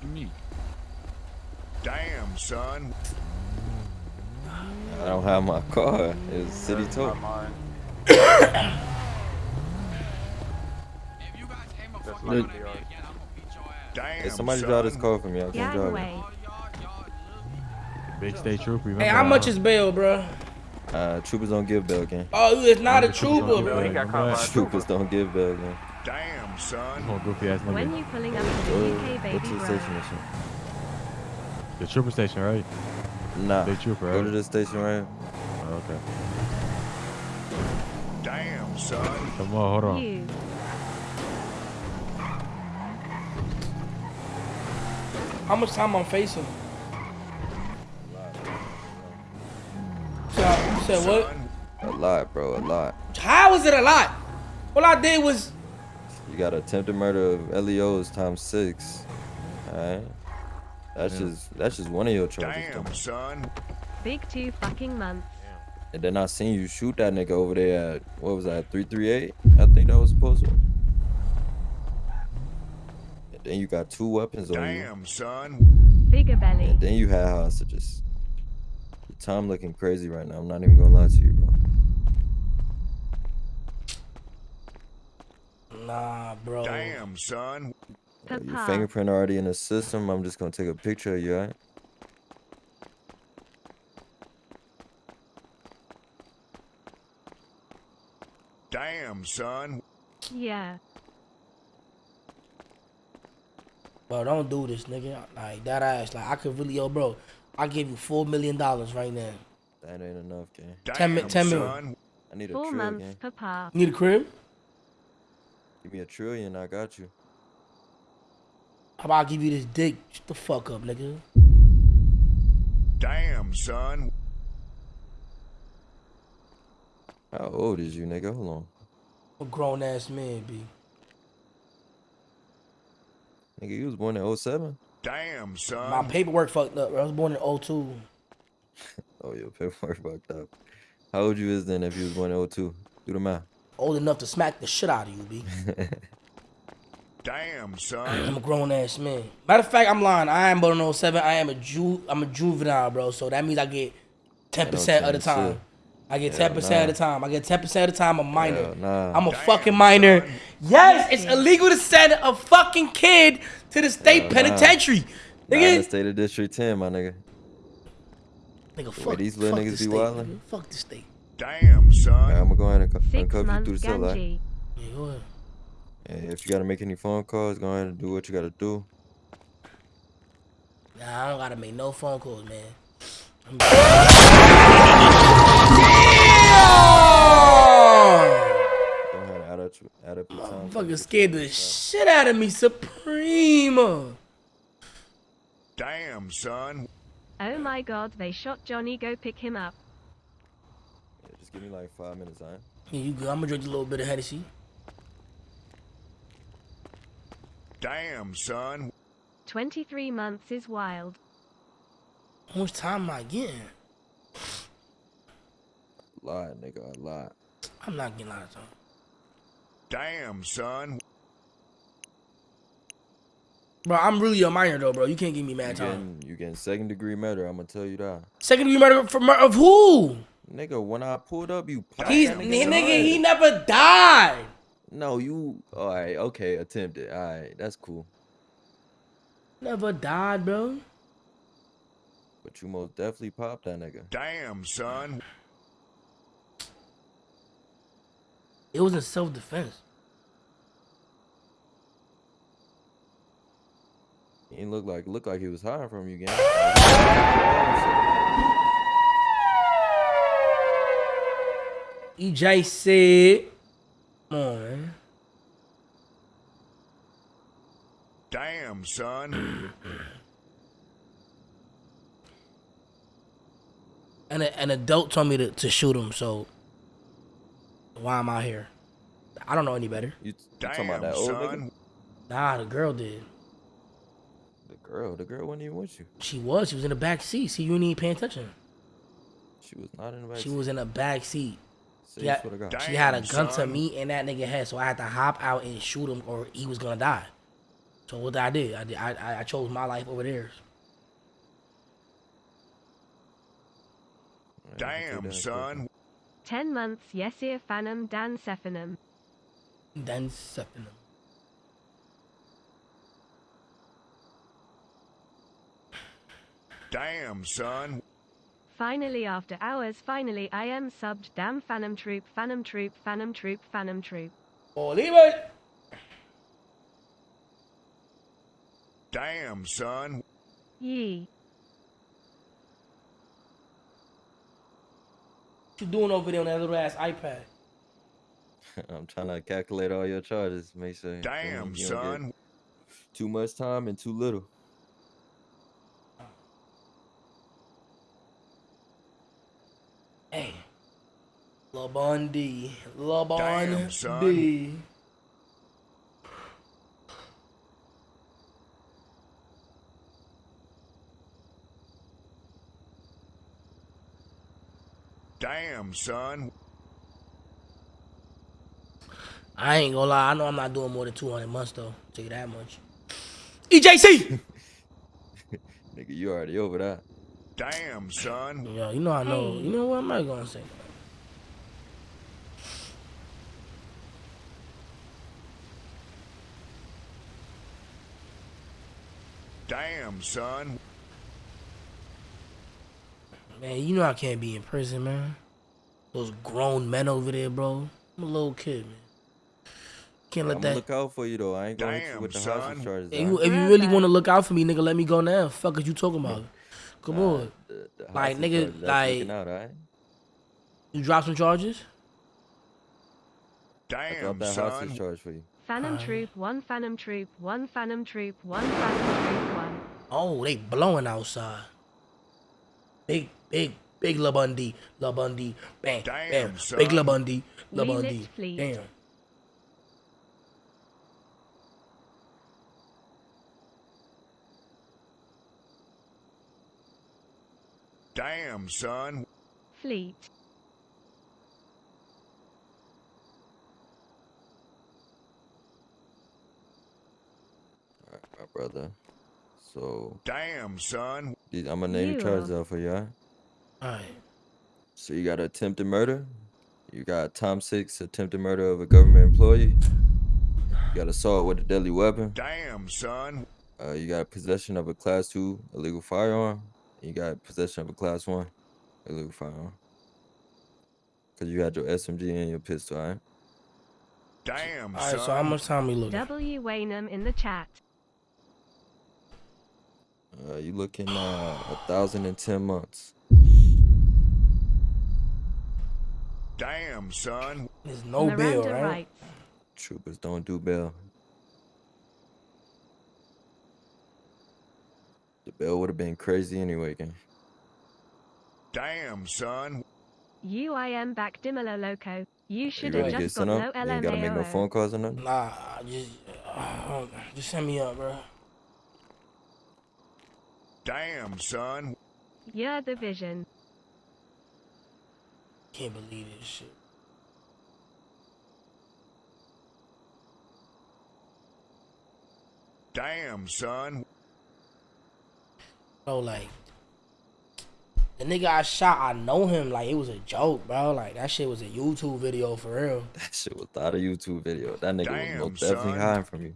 S14: good? Me.
S1: Damn, son.
S5: I don't have my car. It's city tow.
S14: If you guys aim a fucking
S6: Look.
S14: me I'm gonna beat your ass.
S1: Damn,
S5: Hey, somebody
S1: son.
S5: drive this car for me. I can't drive it.
S2: Gangway.
S14: Y'all, y'all, look.
S6: Big state trooper.
S4: Hey, how much is bail, bro?
S5: Uh, troopers don't give bail, gang.
S4: Oh, you is not a trooper,
S6: on
S4: bro.
S6: Gilbert, remember that?
S5: Troopers don't give bail, gang.
S1: Damn, son.
S6: Come on, goofy ass
S2: When you pulling up to the UK, baby
S5: to the
S2: bro.
S5: station.
S6: The trooper station, right?
S5: Nah.
S6: Big trooper,
S5: Go to the station, right?
S6: Oh, okay.
S1: Damn, son.
S6: Come on, hold on.
S2: You.
S4: How much time I'm facing? A lot. So, you said what?
S5: A lot, bro. A lot.
S4: How is it a lot? All I did was
S5: You got attempted murder of LEOs times six. Alright. That's just that's just one of your charges. though.
S1: Damn, son.
S2: Big two fucking months.
S5: And then I seen you shoot that nigga over there at what was that, 338? I think that was supposed to. And then you got two weapons on you.
S1: Damn, son.
S2: Bigger belly.
S5: And then you had hostages. Your time looking crazy right now. I'm not even gonna lie to you, bro.
S4: Nah, bro.
S1: Damn, son.
S5: Uh, your fingerprint already in the system. I'm just gonna take a picture of you, alright?
S1: Damn, son.
S2: Yeah.
S4: Bro, don't do this, nigga. Like that ass. Like I could really, yo, bro. I give you four million dollars right now.
S5: That ain't enough, gang.
S4: Ten mi-
S1: Damn,
S4: ten mil.
S1: son.
S5: I need a
S2: Four months,
S5: gang.
S2: papa.
S4: Need a crib?
S5: Give me a trillion, I got you.
S4: How about I give you this dick? Shut the fuck up, nigga.
S1: Damn, son.
S5: How old is you, nigga? Hold on.
S4: A grown ass man, B.
S5: Nigga, you was born in 07?
S1: Damn, son.
S4: My paperwork fucked up, bro. I was born in 02.
S5: Oh, your paperwork fucked up. How old you is then if you was born in 02? Do the math.
S4: Old enough to smack the shit out of you, B.
S1: Damn, son.
S4: I'm a grown ass man. Matter of fact, I'm lying. I am born in 07. I am a ju I'm a juvenile, bro. So that means I get 10% of the time.
S5: shit.
S4: I get
S5: Hell
S4: 10% of the time. I get 10% of the time a minor.
S5: Hell nah.
S4: I'm a
S1: Damn,
S4: fucking minor.
S1: son.
S4: Yes, it's illegal to send a fucking kid to the state
S5: Hell nah.
S4: penitentiary.
S5: Nah, in the
S4: Nigga,
S5: state of District 10, my nigga.
S4: nigga, fuck,
S5: these little
S4: fuck
S5: niggas
S4: the
S5: be
S4: state,
S5: wildin'?
S4: nigga. Fuck the state.
S1: Damn,
S5: Alright,
S1: son.
S5: I'm gonna go ahead and cu- uncuff you through the cell, alright?
S2: Ganji.
S4: Yeah, go ahead.
S5: And if you gotta make any phone calls, go ahead and do what you gotta do.
S4: Nah, I don't gotta make no phone calls, man. I'm-
S5: Go ahead and add up, add up your time.
S4: Fucking scared the shit out of me, Supreme.
S1: Damn, son.
S2: Oh my god, they shot Johnny. Go pick him up.
S5: Yeah, just give me like five minutes, alright?
S4: Yeah, you good. I'm gonna drink a little bit of Hennessy.
S1: Damn, son.
S2: 23 months is wild.
S4: How much time am I getting?
S5: A lot, nigga, a lot.
S4: I'm not getting a lot of time.
S1: Damn, son.
S4: Bro, I'm really a minor though, bro. You can't give me
S5: You
S4: mad time.
S5: getting, you getting second degree murder, I'm gonna tell you that.
S4: Second degree murder for murder of who?
S5: Nigga, when I pulled up, you popped
S4: He's
S5: nigga in the
S4: nigga. He never died.
S5: No, you. All right. Okay. Attempted. All right. That's cool.
S4: Never died, bro.
S5: But you most definitely popped that nigga.
S1: Damn, son.
S4: It was in self defense.
S5: He looked like looked like he was hiding from you, gang.
S4: EJ said, "Come on.
S1: Damn, son.
S4: And a, an adult told me to, to shoot him, so why am I here? I don't know any better.
S5: You, you talking about that old nigga?
S4: Nah, the girl did.
S5: The girl, the girl wasn't even with you.
S4: She was. She was in the back seat. See, you ain't even paying attention.
S5: She was not in the back.
S4: She was in the back seat.
S5: See,
S4: She had,
S5: swear
S4: she had a
S1: Damn,
S4: gun to me and that nigga head, so I had to hop out and shoot him, or he was gonna die. So what I did, I did, I, I- I chose my life over theirs.
S1: Damn, son.
S2: 10 months Yesir Phanum Dan Sephanum.
S4: Then septum.
S1: Damn, son.
S2: Finally after hours finally I am subbed damn Phantom Troop Phantom Troop Phantom Troop Phantom Troop.
S4: Leave it.
S1: Damn, son.
S2: Yee.
S4: What you doing over there on that little ass iPad?
S5: I'm trying to calculate all your charges. Make sure.
S1: Damn,
S5: don't
S1: son.
S5: Too much time and too little.
S4: Hey. Lil Bundy. Lil
S1: Damn, son. Damn, son.
S4: I ain't gonna lie. I know I'm not doing more than 200 months though. Tell you that much. EJC.
S5: Nigga, you already over that.
S1: Damn, son.
S4: Yo, you know I know. You know what? I'm not gonna say that.
S1: Damn, son.
S4: Man, you know I can't be in prison, man. Those grown men over there, bro. I'm a little kid, man. Can't let
S5: I'm
S4: that.
S5: look out for you though. I ain't gonna hit you with the
S1: son.
S5: hostage charges.
S4: If you, if you really want to look out for me, nigga, let me go now. Fuck is you talking about? Come
S5: Nah,
S4: on.
S5: the- the
S4: Like,
S5: hostage
S4: nigga,
S5: charges, that's
S4: like-
S5: looking out, alright?
S4: You drop some charges?
S5: I
S1: Damn,
S5: dropped that hostage
S1: son.
S5: charge for you.
S2: Phantom Troop 1 Phantom Troop 1 Phantom Troop 1 Phantom Troop 1.
S4: Oh, they blowing outside. Big, big, big La Bundy, La Bundy, bam,
S1: Damn,
S4: bam.
S1: son.
S4: Big La Bundy, La Bundy,
S2: fleet.
S4: damn.
S1: Damn, son.
S2: Fleet.
S5: Alright, my brother. So
S1: Damn, son.
S5: I'm gonna name the
S2: You.
S5: charges out for you, alright?
S4: Alright.
S5: So you got attempted murder. You got Tom Six attempted murder of a government employee. You got assault with a deadly weapon.
S1: Damn, son.
S5: Uh, you got possession of a class two illegal firearm. You got possession of a class one illegal firearm. Cause you had your SMG and your pistol, alright?
S1: Damn,
S4: Alright,
S1: son.
S4: so how much time we looking?
S2: W. Waynham in the chat.
S5: Uh, you looking uh a thousand and ten months.
S1: Damn, son.
S4: There's no bill,
S2: Miranda
S4: right?
S5: Troopers don't do bail. The bail would have been crazy anyway, gang.
S1: Damn, son.
S2: UIM back Dimolo Loco. You
S5: You
S2: should have
S5: ready
S2: just got
S5: up?
S2: no
S5: You ain't gotta make no phone calls or nothing.
S4: Nah, just, uh, just send me up, bro.
S1: Damn, son.
S2: You're the vision.
S4: Can't believe this shit.
S1: Damn, son.
S4: Bro, like, The nigga I shot, I know him. Like it was a joke, bro. Like that shit was a YouTube video for real.
S5: That shit was not a YouTube video. That nigga
S1: Damn,
S5: was most definitely
S1: son.
S5: hiding from you.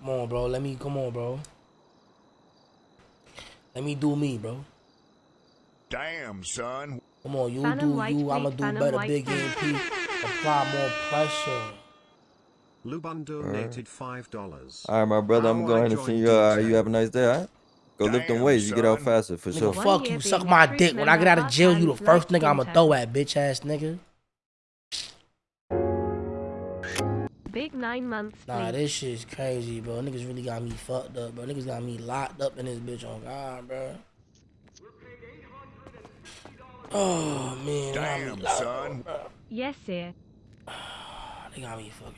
S4: Come on, bro. Let me come on, bro. Let me do me, bro.
S1: Damn, son.
S4: Come on, you
S2: Phantom
S4: do
S2: White
S4: you. I'ma do
S2: Phantom
S4: better,
S2: White
S4: big
S2: Fleet.
S4: MP. Apply more pressure.
S22: Luban donated five dollars.
S5: All right, my brother, I'm going to
S22: joined
S5: send you. All right, you have a nice day. All right. Go lift them
S1: Damn,
S5: weights. You get out faster for
S4: Nigga,
S5: sure.
S4: Fuck you. Suck my dick. When I get out of jail, you the first nigga I'ma throw at, bitch ass nigga.
S2: Big nine months
S4: Nah,
S2: sleep.
S4: this shit's crazy, bro. Niggas really got me fucked up, bro. Niggas got me locked up in this bitch on God, bro. Oh man, they got
S1: Damn,
S4: locked
S1: son.
S4: up, bro.
S2: Yes, sir.
S4: They got me fucking.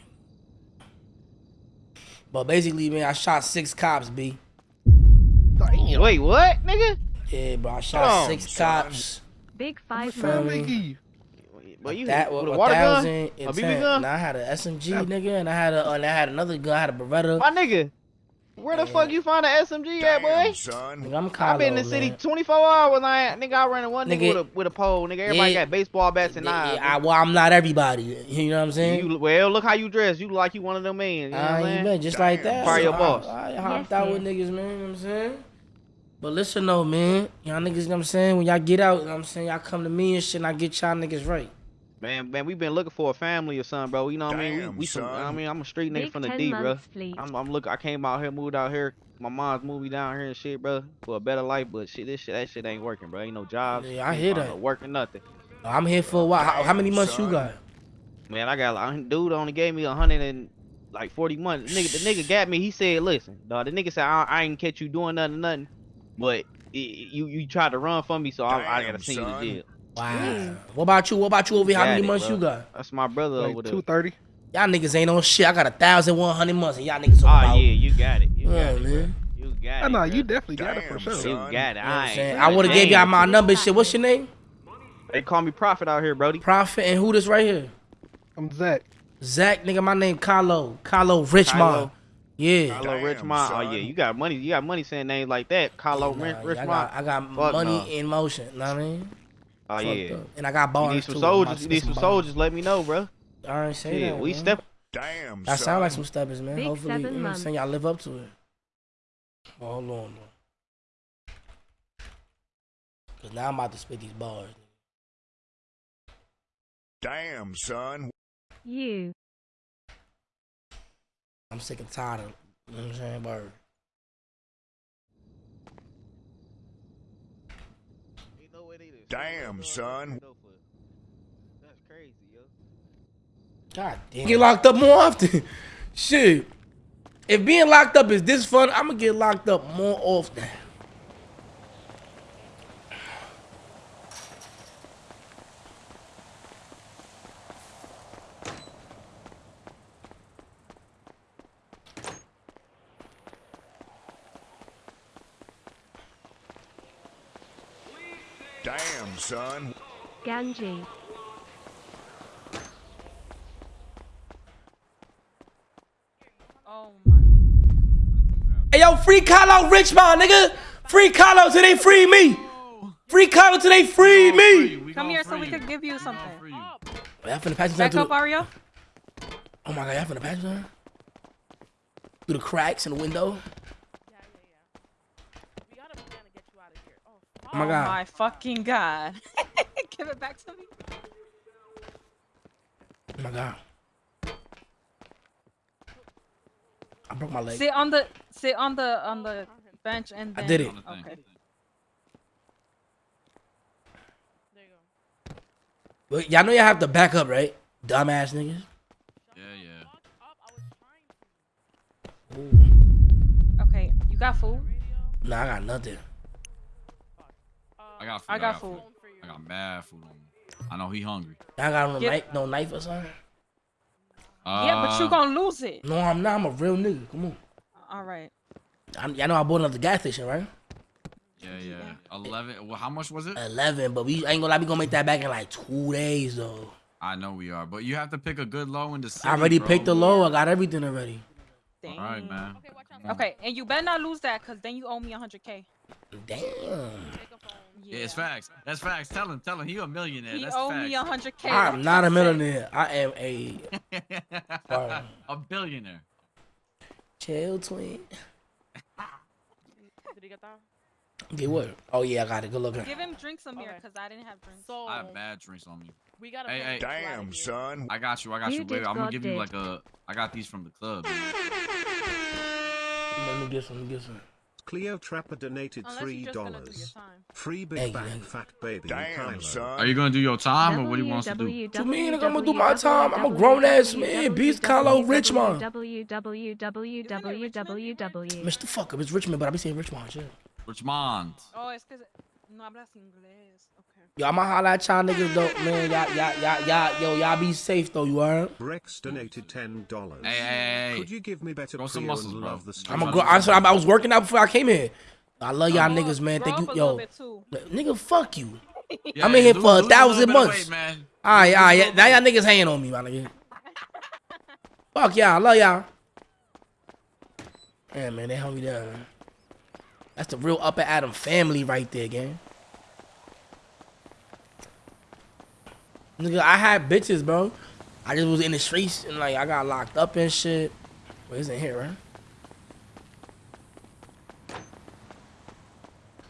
S4: But basically, man, I shot six cops, b.
S12: Wait, what, nigga?
S4: Yeah, bro, I shot
S12: on,
S4: six
S1: son.
S4: cops.
S2: Big five
S4: Feel
S2: months.
S4: me?
S12: But you
S4: that
S12: with
S4: was
S12: a water gun,
S4: thousand
S12: a BB
S4: ten.
S12: gun.
S4: And I had an SMG, nigga, and I had a, and I had another gun. I had a Beretta.
S12: My nigga, where the fuck you find an SMG at, boy?
S1: Son.
S4: Nigga, I'm
S12: I've been in the city
S4: man.
S12: 24 hours. I nigga, I ran one nigga,
S4: Nigga,
S12: with a with a pole. Nigga, everybody
S4: yeah,
S12: got baseball bats and
S4: Yeah,
S12: knives.
S4: I, well, I'm not everybody. You know what I'm saying?
S12: You, well, look how you dress. You look like you one of them men. You know what
S4: I
S12: I'm
S4: ain't
S12: saying?
S4: been just like that.
S12: Fire your
S4: I-
S12: boss.
S4: I, hopped out with niggas, man. You know what I'm saying? But listen though, man. Y'all niggas, you know what I'm saying? When y'all get out, you know what I'm saying? Y'all come to me and shit and I get y'all niggas right.
S12: Man, man, we been looking for a family or something, bro. You know what I mean? We, we some. I mean, I'm a street nigga
S2: Big
S12: from the
S2: 10
S12: D, bro.
S2: months.
S12: I'm, I'm look. I came out here, moved out here. My mom's moved me down here and shit, bro, for a better life. But shit, this shit, that shit ain't working, bro. Ain't no jobs.
S4: Yeah, I hear that.
S12: Working nothing.
S4: I'm here for a while. How, how many months you got?
S12: Man, I got like, dude only gave me a hundred and like forty months. Nigga, the nigga got me. He said, "Listen, dog." The nigga said, "I, I ain't catch you doing nothing, nothing." But it, you you tried to run from me, so I, I gotta send you
S1: son.
S12: to jail.
S4: Wow. What about you? What about you over here? How many
S12: it,
S4: months
S12: bro.
S4: you got?
S12: That's my brother over there.
S13: Two thirty.
S4: Y'all niggas ain't on shit. I got a thousand one hundred months and y'all niggas
S12: Oh
S4: on ah, about.
S12: yeah, you got it. You
S4: Yeah,
S12: got it, bro.
S4: man.
S12: You got
S13: I
S12: it.
S13: know you definitely got it for sure.
S12: You got it.
S4: You know
S12: I
S4: I'm
S12: ain't
S4: saying? I would have gave y'all my number. Shit, what's your name?
S12: They call me Prophet out here, Brody.
S4: Prophet and who this right here?
S13: I'm Zach.
S4: Zach, nigga, my name Kylo. Kylo Richmond.
S12: Kylo.
S4: Yeah.
S12: Kylo Richmond. Oh yeah, you got money. You got money saying names like that. Kylo
S4: Nah,
S12: Rich
S4: yeah, I
S12: Richmond.
S4: got, I got money
S12: no.
S4: in motion. Know what I mean?
S12: Oh
S4: Fucked
S12: yeah.
S4: up. And I got
S12: You
S4: bars
S12: need some
S4: too.
S12: Soldiers. You need some
S4: bars.
S12: soldiers. Let me know, bro.
S4: I ain't say
S12: Yeah,
S4: that.
S12: we
S4: man.
S12: step.
S1: Damn,
S4: That
S1: son.
S4: sound like some steppers, man.
S2: Big
S4: Hopefully, you
S2: seven
S4: know what I'm
S2: months.
S4: saying? Y'all live up to it. Well, hold on, though. Cause now I'm about to spit these bars.
S1: Damn, son.
S2: You.
S4: I'm sick and tired of, you know what I'm saying, word.
S1: Damn, son.
S12: That's crazy, yo.
S4: God damn. Get locked up more often. Shit. If being locked up is this fun, I'm gonna get locked up more often.
S1: Damn, son.
S2: Ganji.
S7: Oh my.
S4: Hey yo, free Kylo Richmond, nigga. Free Kylo till they free me. Free Kylo till they free me.
S7: Come here so we could give you something.
S4: Y'all finna patch
S7: Back up,
S4: to
S7: Ario.
S4: Oh my god, y'all finna patch something? Through the cracks in the window. Oh my god.
S7: my fucking god. give it back to me.
S4: Oh my god. I broke my leg.
S7: Sit on the sit on the on the bench and then, I
S4: did it.
S7: Okay.
S4: But y'all know y'all have to back up, right? Dumbass niggas.
S14: Yeah, yeah.
S7: Okay, you got food?
S4: Nah, I got nothing.
S14: I got food.
S7: I got food.
S14: I got mad food on me. I know he hungry.
S4: Y'all got no
S7: Yeah.
S4: knife, no knife or something?
S7: yeah, but you
S14: Uh,
S7: gonna lose it.
S4: No, I'm not. I'm a real nigga. Come on.
S7: All right.
S4: I, y'all know I bought another gas station, right?
S14: Yeah, yeah. Eleven. Well, how much was it?
S4: Eleven, but we I ain't gonna lie. We gonna make that back in like two days though.
S14: I know we are, but you have to pick a good low in the city.
S4: I already
S14: bro.
S4: picked the low. I got everything already.
S14: All right, man.
S7: Okay, and you better not lose that, cause then you owe me 100k.
S4: Damn.
S14: Yeah, it's facts. That's facts. Tell him. Tell him. He a millionaire.
S7: He
S14: That's
S7: owe
S14: facts.
S7: me 100k.
S4: I'm not a millionaire. I am a Word.
S14: a billionaire.
S4: chill twin.
S7: Did he get that?
S4: Get what? Oh yeah, I got it. Good looking.
S7: Give him drinks, Amir, cause I didn't have drinks. So
S14: I have bad drinks on me.
S7: we gotta.
S14: Hey, hey.
S1: Damn,
S7: of
S1: son.
S14: I got you. I got
S2: You
S14: you.
S2: did,
S14: Wait, I'm gonna
S2: God
S14: give you like a. I got these from the club.
S4: Let me get some. Let me get some.
S22: Cleotrapper donated three
S7: you're just gonna do your
S22: dollars. Free Big
S4: Hey,
S22: Bang
S4: man.
S22: Fat Baby
S1: Damn,
S22: Kylo.
S1: son.
S14: Are you gonna do your time or what do you want to do?
S4: What you mean? Like, I'm gonna do my time. I'm a grown ass man. Beast Carlo Richmond.
S2: www.
S4: Mr. Fuck up. It's Richmond, but I be saying Richmond. Shit.
S14: Richmond.
S7: Oh, es que no hablas inglés. Okay.
S4: Yo, I'ma holla at y'all niggas though, man. Y'all, y'all, y'all, y'all, yo, y'all be safe though. You heard?
S22: Rex donated ten dollars.
S14: Hey, hey, hey.
S22: Could you give me better
S14: Grow some
S22: Prio
S14: muscles,
S22: and
S14: bro.
S22: love the
S14: I'm
S22: street?
S4: I'm a grow. I, I was working out before I came here. I love y'all niggas, man. Thank you, yo.
S7: little bit too.
S4: Nigga, fuck you.
S14: Yeah,
S4: I'm in here
S14: lose-
S4: for a thousand
S14: bit
S4: months.
S14: weight, man.
S4: Alright, alright. Now y'all niggas hating on me, my nigga. Fuck y'all. I love y'all. Yeah, man, they held me down. Man. That's the real Upper Adam family right there, gang. Nigga, I had bitches, bro. I just was in the streets and like I got locked up and shit. Wait, it's in here, right?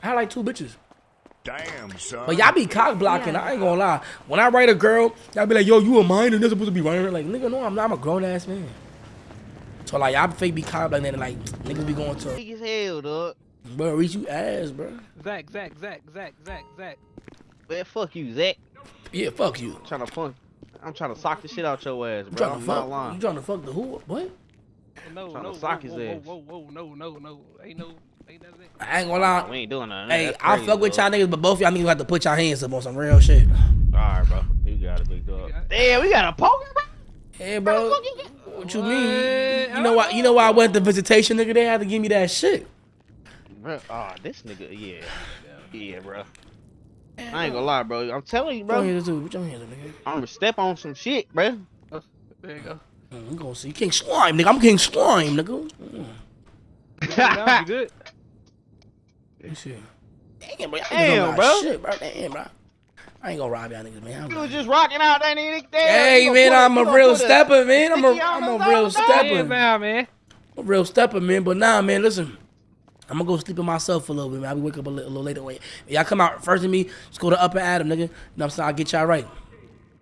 S4: I had like two bitches.
S1: Damn, son.
S4: But y'all be cock blocking. I ain't gonna lie. When I write a girl, y'all be like, "Yo, you a minor? You're supposed to be writing her." Like, nigga, no, I'm not. I'm a grown ass man. So like, y'all fake be cock blocking and like, niggas be going to,
S12: Big as hell, dog.
S4: Bro, reach you ass, bro.
S13: Zach, Zach, Zach, Zach, Zach, Zach.
S12: Man, fuck you, Zach.
S4: Yeah, fuck you.
S12: I'm trying to fun. I'm trying to sock the shit out your ass, bro.
S4: trying to
S12: I'm
S4: fuck?
S12: not lying.
S4: You trying to fuck the who? What?
S13: No,
S12: Tryna
S13: no,
S12: sock
S13: whoa,
S12: his
S13: whoa,
S12: ass.
S13: whoa, whoa, whoa, no, no, no. Ain't no, ain't nothing.
S4: I ain't gonna lie.
S12: We ain't doing nothing.
S4: Hey,
S12: That's
S4: I
S12: crazy,
S4: fuck with y'all niggas, but both y'all niggas have to put y'all hands up on some real shit.
S12: Alright, bro. You got it, big dog. Damn, we got a poker, bro.
S4: Hey, bro. What you mean? You know why? You know why I went to visitation, nigga? They had to give me that shit.
S12: Bro, oh, this nigga, yeah. Yeah, bro. I ain't gonna lie, bro. I'm telling you,
S4: Put your
S12: bro.
S4: hands up, put your hands up, nigga.
S12: I'm gonna step on some shit, bro.
S13: There you go.
S4: Mm, We gonna see King Slime, nigga. I'm King Slime, nigga. Mm.
S13: Now you good.
S4: Let me see. Damn, bro.
S12: Damn, bro.
S4: Shit, bro. Damn, bro. I ain't gonna rob y'all niggas, man. I'm
S12: You was just rocking out that nigga.
S4: Hey,
S12: you
S4: man, I'm a real stepper, man. I'm a,
S12: sticky on
S4: I'm a real stepper.
S13: Damn, man.
S4: I'm a real stepper, man. But nah, man, listen. I'm gonna go sleep with myself for a little bit, man. I'll be wake up a little, a little later. Wait, y'all come out first than me. Just go to Upper Adam, nigga. You know what I'm saying? I'll get y'all right.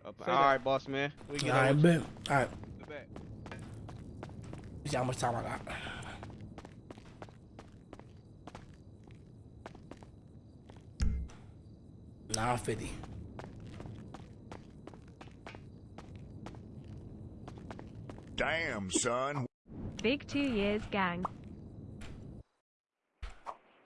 S12: All right, boss man. We
S4: All
S12: get
S4: right,
S12: on
S4: bet. All right.
S12: with that.
S4: See how much time I got. Nine fifty.
S1: Damn, son.
S2: Big two years gang.